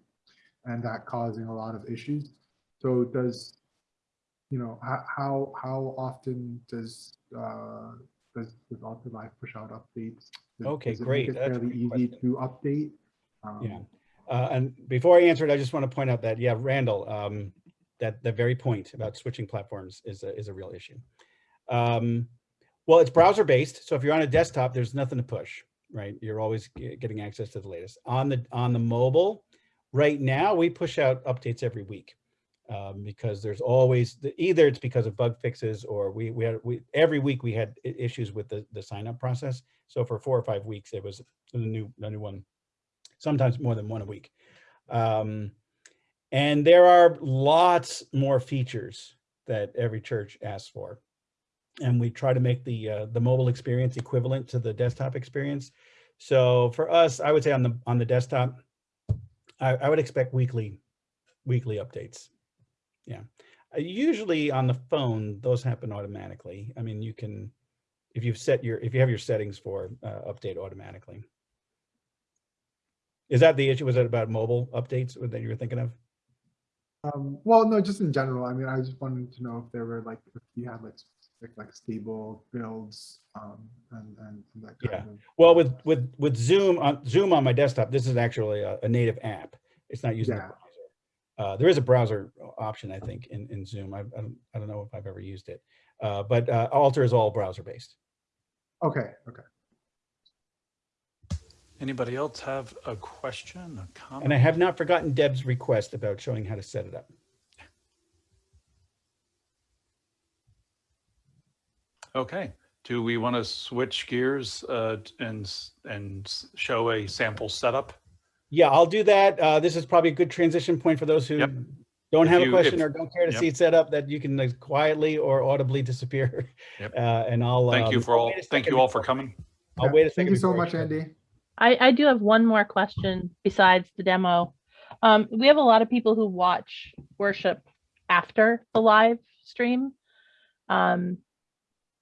and that causing a lot of issues. So does, you know, how, how, often does, uh, does, does Altar Live push out updates? Does- Okay, does great. it That's Fairly easy to update? Yeah. Um, Uh, and before I answer it, I just want to point out that, yeah, Randall, um, that the very point about switching platforms is a, is a real issue. Um, well, it's browser based. So if you're on a desktop, there's nothing to push, right? You're always getting access to the latest. On the, on the mobile, right now, we push out updates every week. Um, because there's always, the- either it's because of bug fixes or we, we had, we, every week we had issues with the, the sign up process. So for four or five weeks, it was a new, a new one sometimes more than one a week. Um, and there are lots more features that every church asks for. And we try to make the uh, the mobile experience equivalent to the desktop experience. So for us, I would say on the on the desktop, I, I would expect weekly weekly updates. Yeah. Uh, Usually on the phone, those happen automatically. I mean, you can, if you've set your, if you have your settings for uh, update automatically. Is that the issue? Was it about mobile updates that you were thinking of? Um, well, no, just in general. I mean, I just wanted to know if there were like, if you had like, specific, like stable builds, um, and, and that kind Yeah. of. Well, with with with Zoom on Zoom on my desktop, this is actually a, a native app. It's not using Yeah. Browser. Uh, there is a browser option, I think, in in Zoom. I, I don't I don't know if I've ever used it, uh, but uh, Altar is all browser based. Okay, okay. Anybody else have a question, a comment? And I have not forgotten Deb's request about showing how to set it up. Okay, do we want to switch gears uh, and, and show a sample setup? Yeah, I'll do that. Uh, this is probably a good transition point for those who Yep. don't If have a question if- or don't care to yep. see it set up, that you can like, quietly or audibly disappear. Yep. Uh, and I'll Thank you um, for all, thank you all for coming. I'll Yeah, wait a second. Thank you so much. Andy. I, I do have one more question besides the demo. Um, we have a lot of people who watch worship after the live stream. Um,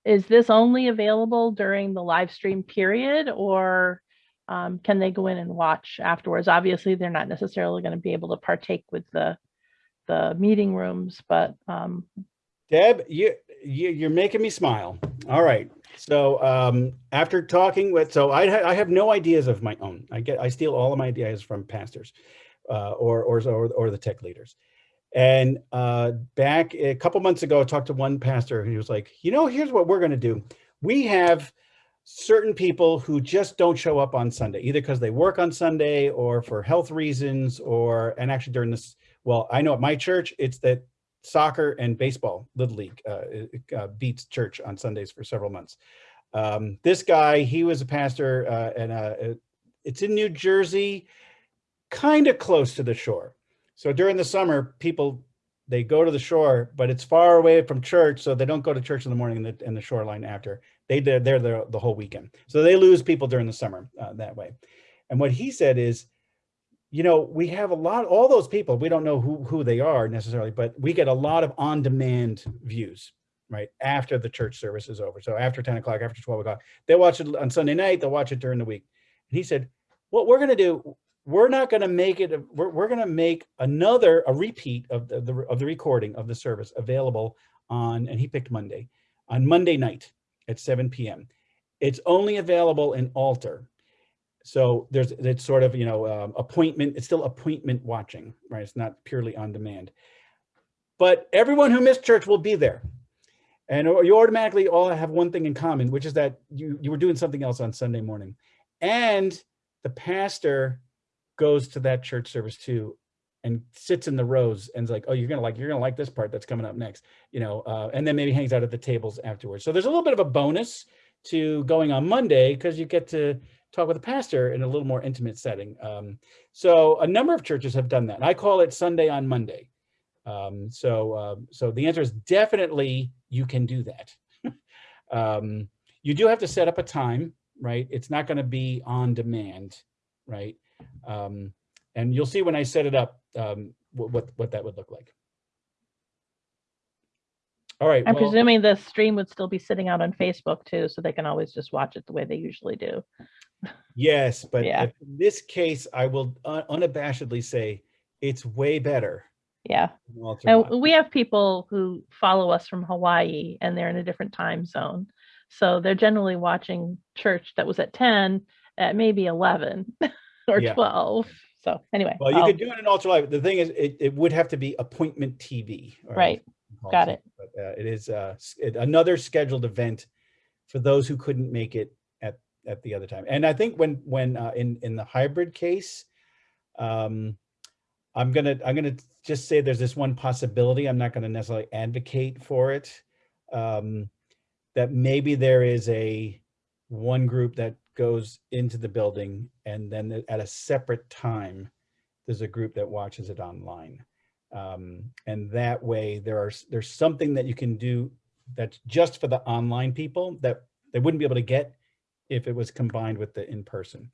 is this only available during the live stream period or um, can they go in and watch afterwards? Obviously, they're not necessarily going to be able to partake with the the meeting rooms, but um, Deb, you, you, you're making me smile. All right. So um, after talking with, so I, ha- I have no ideas of my own. I get, I steal all of my ideas from pastors uh, or, or, or, or the tech leaders. And uh, back a couple months ago, I talked to one pastor and he was like, you know, here's what we're going to do. We have certain people who just don't show up on Sunday, either because they work on Sunday or for health reasons or, and actually during this, well, I know at my church, it's that soccer and baseball, Little League, uh, uh, beats church on Sundays for several months. Um, this guy, he was a pastor uh, and uh, it's in New Jersey, kind of close to the shore. So during the summer, people, they go to the shore, but it's far away from church. So they don't go to church in the morning and the, and the shoreline after. They, they're there the, whole weekend. So they lose people during the summer uh, that way. And what he said is, you know, we have a lot, all those people, we don't know who, who they are necessarily, but we get a lot of on-demand views, right? After the church service is over. So after 10 o'clock, after 12 o'clock, they watch it on Sunday night, they'll watch it during the week. And he said, what we're going to do, we're not going to make it, we're, we're going to make another, a repeat of the, the, of the recording of the service available on, and he picked Monday, on Monday night at 7 p.m. It's only available in Altar. So there's, it's sort of, you know, um, appointment, it's still appointment watching, right? It's not purely on demand. But everyone who missed church will be there. And you automatically all have one thing in common, which is that you, you were doing something else on Sunday morning. And the pastor goes to that church service too and sits in the rows and is like, oh, you're gonna like, you're gonna like this part that's coming up next, you know, uh, and then maybe hangs out at the tables afterwards. So there's a little bit of a bonus to going on Monday because you get to talk with a pastor in a little more intimate setting. Um, so a number of churches have done that. I call it Sunday on Monday. Um, so, uh, so the answer is definitely you can do that. um, you do have to set up a time, right? It's not going to be on demand, right? Um, and you'll see when I set it up um, what, what, that would look like. All right. I'm well- presuming the stream would still be sitting out on Facebook too, so they can always just watch it the way they usually do. Yes, but Yeah. in this case, I will un- unabashedly say it's way better. Yeah. And we have people who follow us from Hawaii and they're in a different time zone. So they're generally watching church that was at 10 at maybe 11 or Yeah. 12. So anyway. Well, you I'll- could do it in Altar Live. The thing is, it, it would have to be appointment TV. Right. Got it. But uh, it is uh, it- another scheduled event for those who couldn't make it at at the other time. And I think when when uh, in in the hybrid case, um, I'm gonna I'm gonna just say there's this one possibility. I'm not gonna necessarily advocate for it. Um, that maybe there is a one group that goes into the building and then at a separate time, there's a group that watches it online. Um, and that way there are, there's something that you can do that's just for the online people that they wouldn't be able to get if it was combined with the in-person.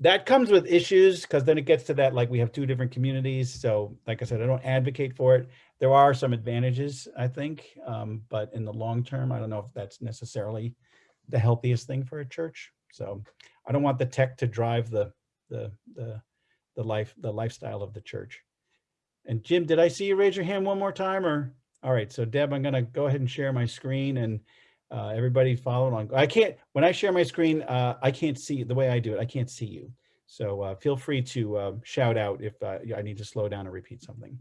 That comes with issues because then it gets to that, like we have two different communities. So like I said, I don't advocate for it. There are some advantages, I think, um, but in the long term, I don't know if that's necessarily the healthiest thing for a church. So I don't want the tech to drive the the the the life the lifestyle of the church. And Jim, did I see you raise your hand one more time or? All right, so Deb, I'm gonna go ahead and share my screen and uh, everybody follow along. I can't, when I share my screen, uh, I can't see the way I do it. I can't see you. So uh, feel free to uh, shout out if uh, I need to slow down or repeat something.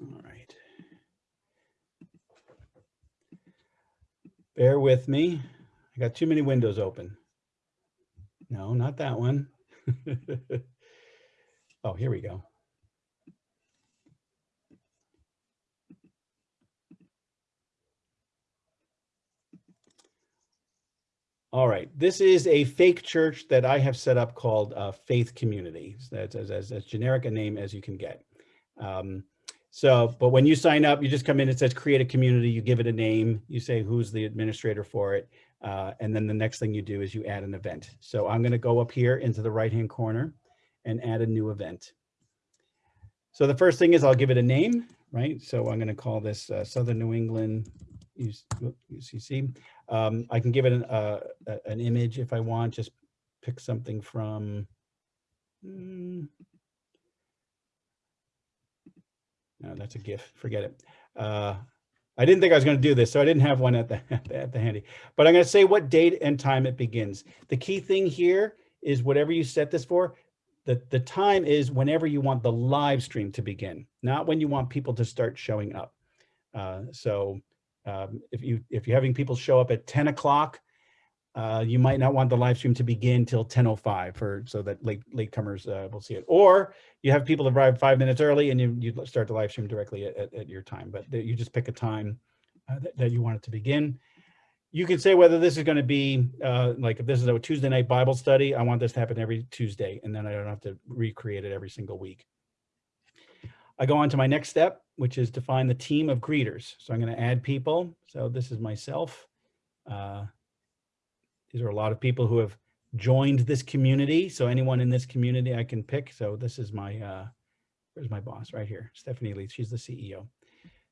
All right. Bear with me. I got too many windows open. No, not that one. oh, here we go. All right, this is a fake church that I have set up called uh, Faith Community. That's as, as, as generic a name as you can get. Um, so, but when you sign up, you just come in, it says create a community, you give it a name, you say who's the administrator for it. Uh, and then the next thing you do is you add an event. So I'm gonna go up here into the right-hand corner and add a new event. So the first thing is I'll give it a name, right? So I'm gonna call this uh, Southern New England UCC. Um, I can give it an, uh, an image if I want, just pick something from, mm, No, that's a GIF. Forget it. Uh, I didn't think I was going to do this, so I didn't have one at the, at the, at the handy. But I'm going to say what date and time it begins. The key thing here is whatever you set this for, the, the time is whenever you want the live stream to begin, not when you want people to start showing up. Uh, so um, if you if you're having people show up at 10 o'clock, uh, you might not want the live stream to begin till 10:05 for so that late latecomers uh, will see it. Or you have people arrive five minutes early and you you start the live stream directly at, at, at your time. But you just pick a time uh, that, that you want it to begin. You can say whether this is going to be uh, like if this is a Tuesday night Bible study, I want this to happen every Tuesday, and then I don't have to recreate it every single week. I go on to my next step, which is define the team of greeters. So I'm going to add people. So this is myself. Uh, these are a lot of people who have joined this community. So anyone in this community I can pick. So this is my, uh, where's my boss right here, Stephanie Lee, she's the CEO.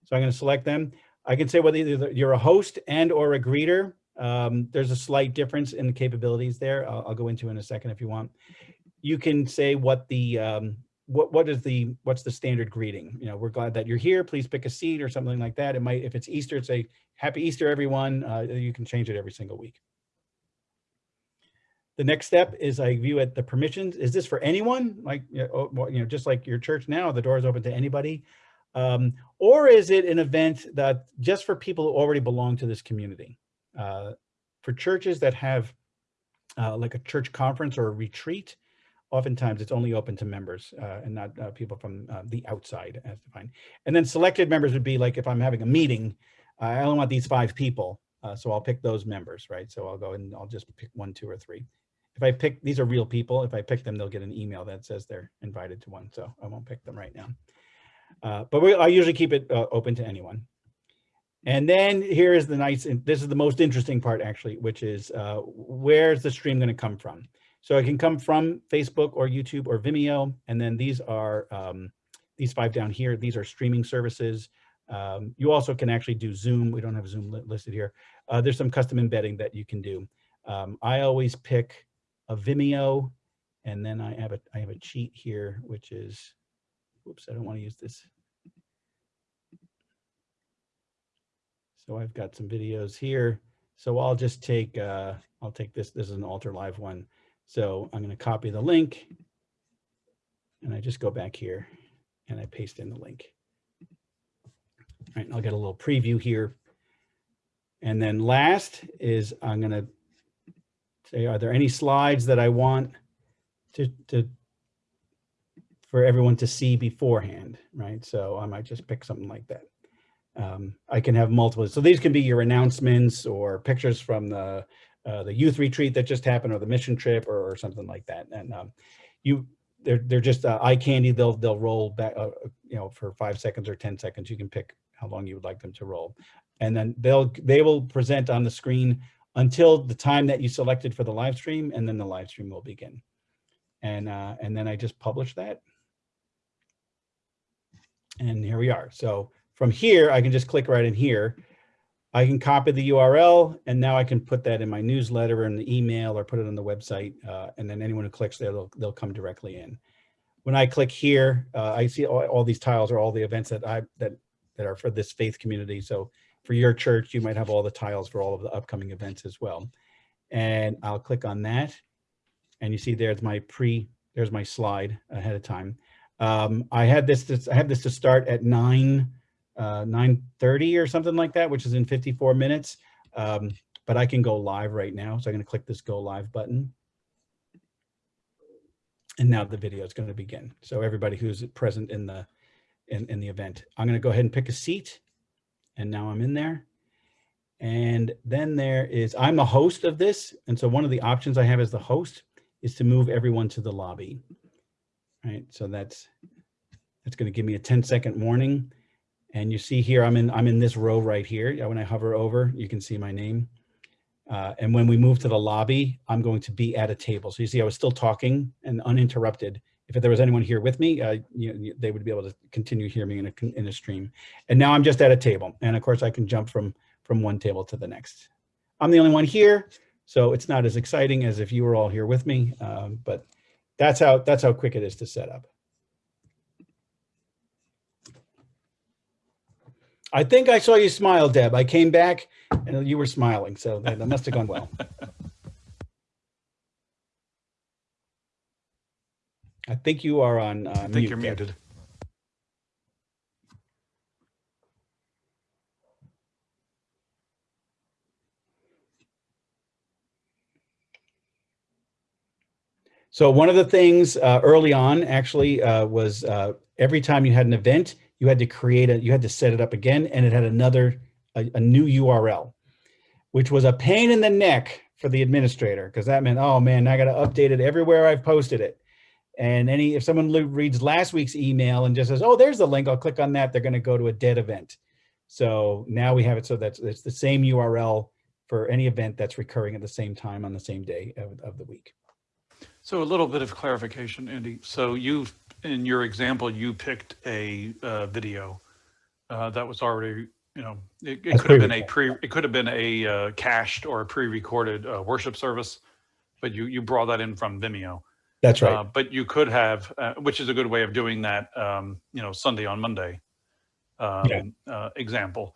So I'm going to select them. I can say whether you're a host and or a greeter. Um, there's a slight difference in the capabilities there. I'll, I'll, go into in a second if you want. You can say what the um, what what is the what's the standard greeting? You know, we're glad that you're here. Please pick a seat or something like that. It might if it's Easter, it's a Happy Easter, everyone. Uh, you can change it every single week. The next step is I view at the permissions. Is this for anyone? Like, you know, just like your church now, the door is open to anybody. Um, or is it an event that just for people who already belong to this community? Uh, for churches that have uh, like a church conference or a retreat, oftentimes it's only open to members uh, and not uh, people from uh, the outside as defined. And then selected members would be like if I'm having a meeting, I only want these five people. Uh, so I'll pick those members, right? So I'll go and I'll just pick one, two, or three. If I pick, these are real people. If I pick them, they'll get an email that says they're invited to one. So I won't pick them right now. Uh, but we, I usually keep it uh, open to anyone. And then here is the nice, this is the most interesting part actually, which is uh, where's the stream going to come from? So it can come from Facebook or YouTube or Vimeo. And then these are, um, these five down here, these are streaming services. Um, you also can actually do Zoom. We don't have Zoom li listed here. Uh, there's some custom embedding that you can do. Um, I always pick a Vimeo, and then I have a I have a cheat here, which is, oops, I don't want to use this. So I've got some videos here. So I'll just take uh, I'll take this. This is an Altar Live one. So I'm going to copy the link, and I just go back here, and I paste in the link. All right, I'll get a little preview here. And then last is I'm going to say, are there any slides that I want to, to for everyone to see beforehand, right? So I might just pick something like that. Um, I can have multiple. So these can be your announcements or pictures from the uh, the youth retreat that just happened or the mission trip or, or something like that. And um, you, they're they're just uh, eye candy. They'll they'll roll back, uh, you know, for five seconds or ten seconds. You can pick how long you would like them to roll, and then they'll they will present on the screen until the time that you selected for the live stream, and then the live stream will begin. And, uh, and then I just publish that. And here we are. So from here, I can just click right in here. I can copy the URL, and now I can put that in my newsletter or in the email or put it on the website. Uh, and then anyone who clicks there, they'll, they'll come directly in. When I click here, uh, I see all, all, these tiles are all the events that I that that are for this faith community. So for your church, you might have all the tiles for all of the upcoming events as well. And I'll click on that. And you see there's my pre, there's my slide ahead of time. Um, I had this, I have this to start at 9, uh, 9.30 or something like that, which is in 54 minutes. Um, but I can go live right now. So I'm going to click this go live button. And now the video is going to begin. So everybody who's present in the in, in the event, I'm going to go ahead and pick a seat and now I'm in there. And then there is, I'm the host of this. And so one of the options I have as the host is to move everyone to the lobby. Right, so that's, that's gonna give me a 10 second warning. And you see here, I'm in, I'm in this row right here. When I hover over, you can see my name. Uh, and when we move to the lobby, I'm going to be at a table. So you see, I was still talking and uninterrupted if there was anyone here with me, uh, you, they would be able to continue hearing me in a, in a stream. And now I'm just at a table. And of course I can jump from, from one table to the next. I'm the only one here, so it's not as exciting as if you were all here with me, um, but that's how, that's how quick it is to set up. I think I saw you smile, Deb. I came back and you were smiling, so that must have gone well. I think you are on uh, I think mute, you're Deb. muted. So one of the things uh, early on actually uh, was uh, every time you had an event, you had to create a, you had to set it up again, and it had another a, a new URL, which was a pain in the neck for the administrator because that meant, oh man, I got to update it everywhere I've posted it. And any if someone reads last week's email and just says, oh, there's the link, I'll click on that, they're going to go to a dead event. So now we have it so that it's the same URL for any event that's recurring at the same time on the same day of, of the week. So a little bit of clarification, Andy. So you, in your example, you picked a uh, video uh, that was already, you know, it, it could have been a pre, it could have been a uh, cached or a pre-recorded uh, worship service, but you you brought that in from Vimeo. That's right. Uh, but you could have, uh, which is a good way of doing that, um, you know, Sunday on Monday um, Yeah. uh, example.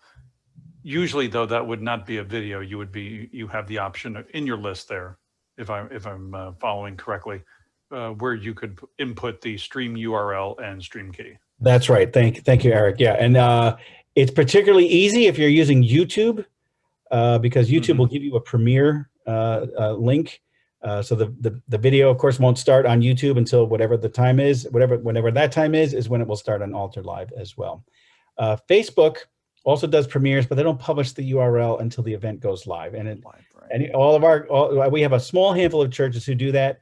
Usually, though, that would not be a video. You would be, you have the option in your list there, if I'm if I'm uh, following correctly, uh, where you could input the stream URL and stream key. That's right. Thank, thank you, Eric. Yeah, and uh, it's particularly easy if you're using YouTube, uh, because YouTube will give you a Premiere uh, uh, link. Uh, so the, the the video, of course, won't start on YouTube until whatever the time is, whatever whenever that time is, is when it will start on Altar Live as well. Uh, Facebook also does premieres, but they don't publish the URL until the event goes live. And it, and all of our, all, we have a small handful of churches who do that,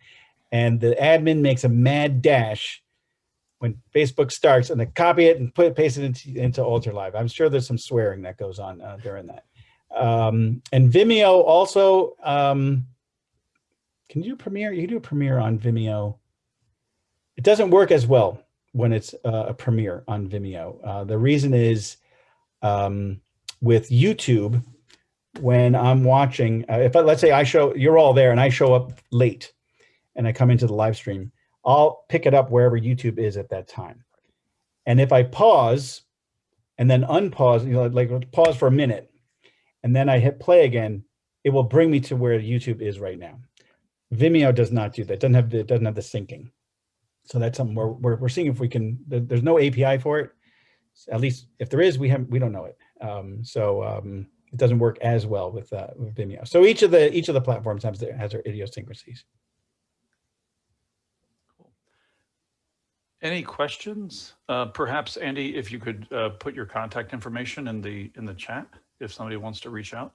and the admin makes a mad dash when Facebook starts and they copy it and put it, paste it into, into Altar Live. I'm sure there's some swearing that goes on uh, during that. Um, and Vimeo also, um, can you do Premiere? You can do a Premiere on Vimeo. It doesn't work as well when it's uh, a Premiere on Vimeo. Uh, the reason is um, with YouTube, when I'm watching, uh, if I, let's say I show, you're all there and I show up late and I come into the live stream, I'll pick it up wherever YouTube is at that time. And if I pause and then unpause, you know, like pause for a minute, and then I hit play again, it will bring me to where YouTube is right now. Vimeo does not do that. Doesn't have the, it doesn't have the syncing. So that's something we're, we're, we're seeing if we can, there's no API for it. At least if there is, we haven't, we don't know it. Um, so um, it doesn't work as well with, uh, with Vimeo. So each of the, each of the platforms has their, has their idiosyncrasies. Any questions? Uh, perhaps Andy, if you could uh, put your contact information in the in the chat if somebody wants to reach out.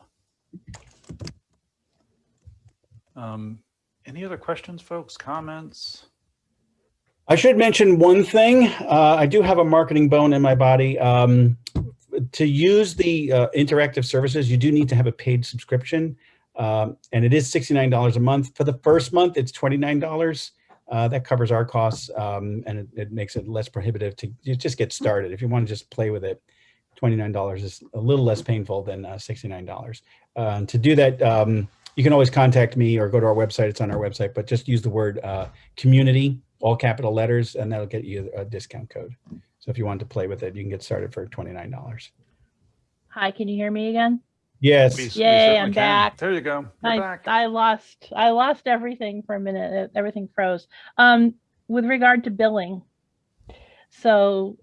Um, any other questions, folks? Comments? I should mention one thing. Uh, I do have a marketing bone in my body. Um, to use the uh, interactive services, you do need to have a paid subscription. Um, and it is $69 a month. For the first month, it's $29. Uh, that covers our costs um, and it, it makes it less prohibitive to just get started. If you want to just play with it, $29 is a little less painful than uh, $69. Uh, to do that, um, you can always contact me or go to our website. It's on our website, but just use the word uh, community, all capital letters, and that'll get you a discount code. So if you want to play with it, you can get started for $29. Hi, can you hear me again? Yes. We- we Yay, certainly I'm can. back. There you go. You're I, back. I lost I lost everything for a minute. Everything froze. Um, with regard to billing, so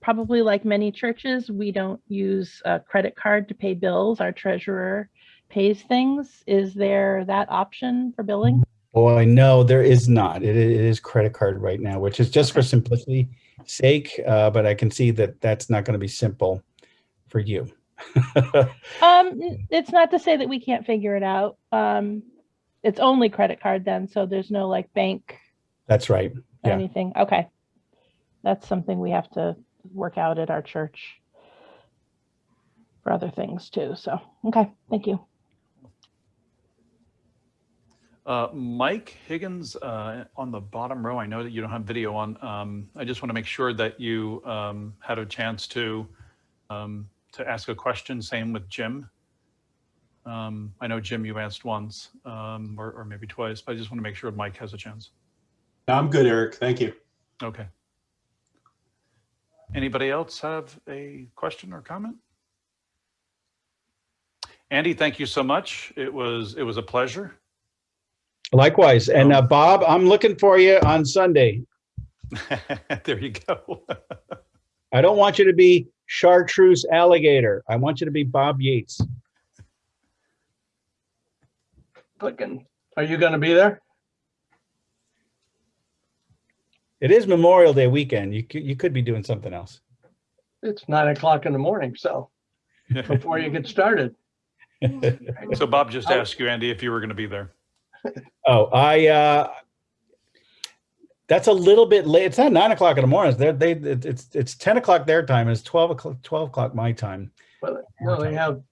probably like many churches, we don't use a credit card to pay bills. Our treasurer pays things. Is there that option for billing? Boy, no, there is not. It, it is credit card right now, which is just for simplicity sake. Uh, but I can see that that's not going to be simple for you. Um, it's not to say that we can't figure it out. Um, it's only credit card then, so there's no like bank That's right. Yeah. anything. Okay. That's something we have to work out at our church for other things too. So, okay, thank you. Uh, Mike Higgins, uh, on the bottom row, I know that you don't have video on. Um, I just want to make sure that you um, had a chance to um, to ask a question. Same with Jim. Um, I know Jim, you asked once um, or, or maybe twice, but I just want to make sure Mike has a chance. I'm good, Eric. Thank you. Okay. Anybody else have a question or comment? Andy, thank you so much. It was, it was a pleasure. Likewise. And uh, Bob, I'm looking for you on Sunday. There you go. I don't want you to be chartreuse alligator. I want you to be Bob Yates. Clicking. Are you gonna be there? It is Memorial Day weekend. You you could be doing something else. It's nine o'clock in the morning, so before you get started. So Bob just asked you, Andy, if you were going to be there. Oh, I, uh, that's a little bit late. It's not nine o'clock in the morning. They're, they, it's, it's 10 o'clock their time. It's 12 o'clock, 12 o'clock my time. Well, well, they have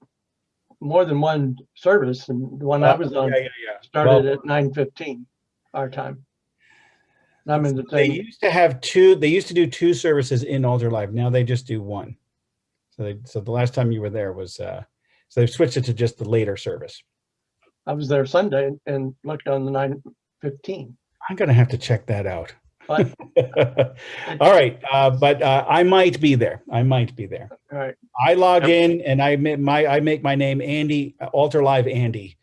more than one service and the one I was on Yeah, yeah, yeah. started Well- at nine fifteen our time. And I'm in the They used to have two, they used to do two services in Altar Live. Now they just do one. So they, so the last time you were there was, uh, so they've switched it to just the later service. I was there Sunday and looked on the nine fifteen. I'm gonna have to check that out. But, All right, uh, but uh, I might be there. I might be there. all right, I log in and I make my I make my name Andy uh, Altar Live Andy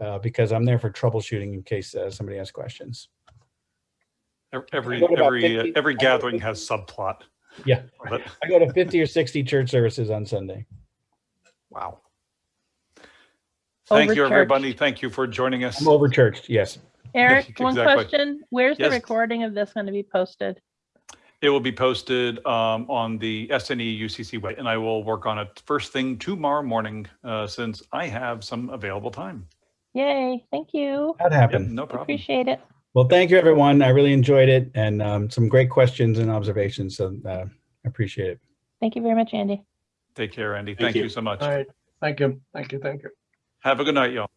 uh, because I'm there for troubleshooting in case uh, somebody has questions. Every, every, uh, every gathering has subplot. Yeah, But I go to 50 or 60 church services on Sunday. wow. Thank you, Overchurched. everybody. Thank you for joining us. I'm over churched. Yes. Eric, one Exactly. question. Where's the Yes. recording of this going to be posted? It will be posted um, on the SNE UCC website, and I will work on it first thing tomorrow morning uh, since I have some available time. Yay, thank you. That happened. No problem. Appreciate it. Well, thank you, everyone. I really enjoyed it and um, some great questions and observations. So uh, I appreciate it. Thank you very much, Andy. Take care, Andy. Thank you so much. all right. Thank you, thank you, thank you. Have a good night, y'all.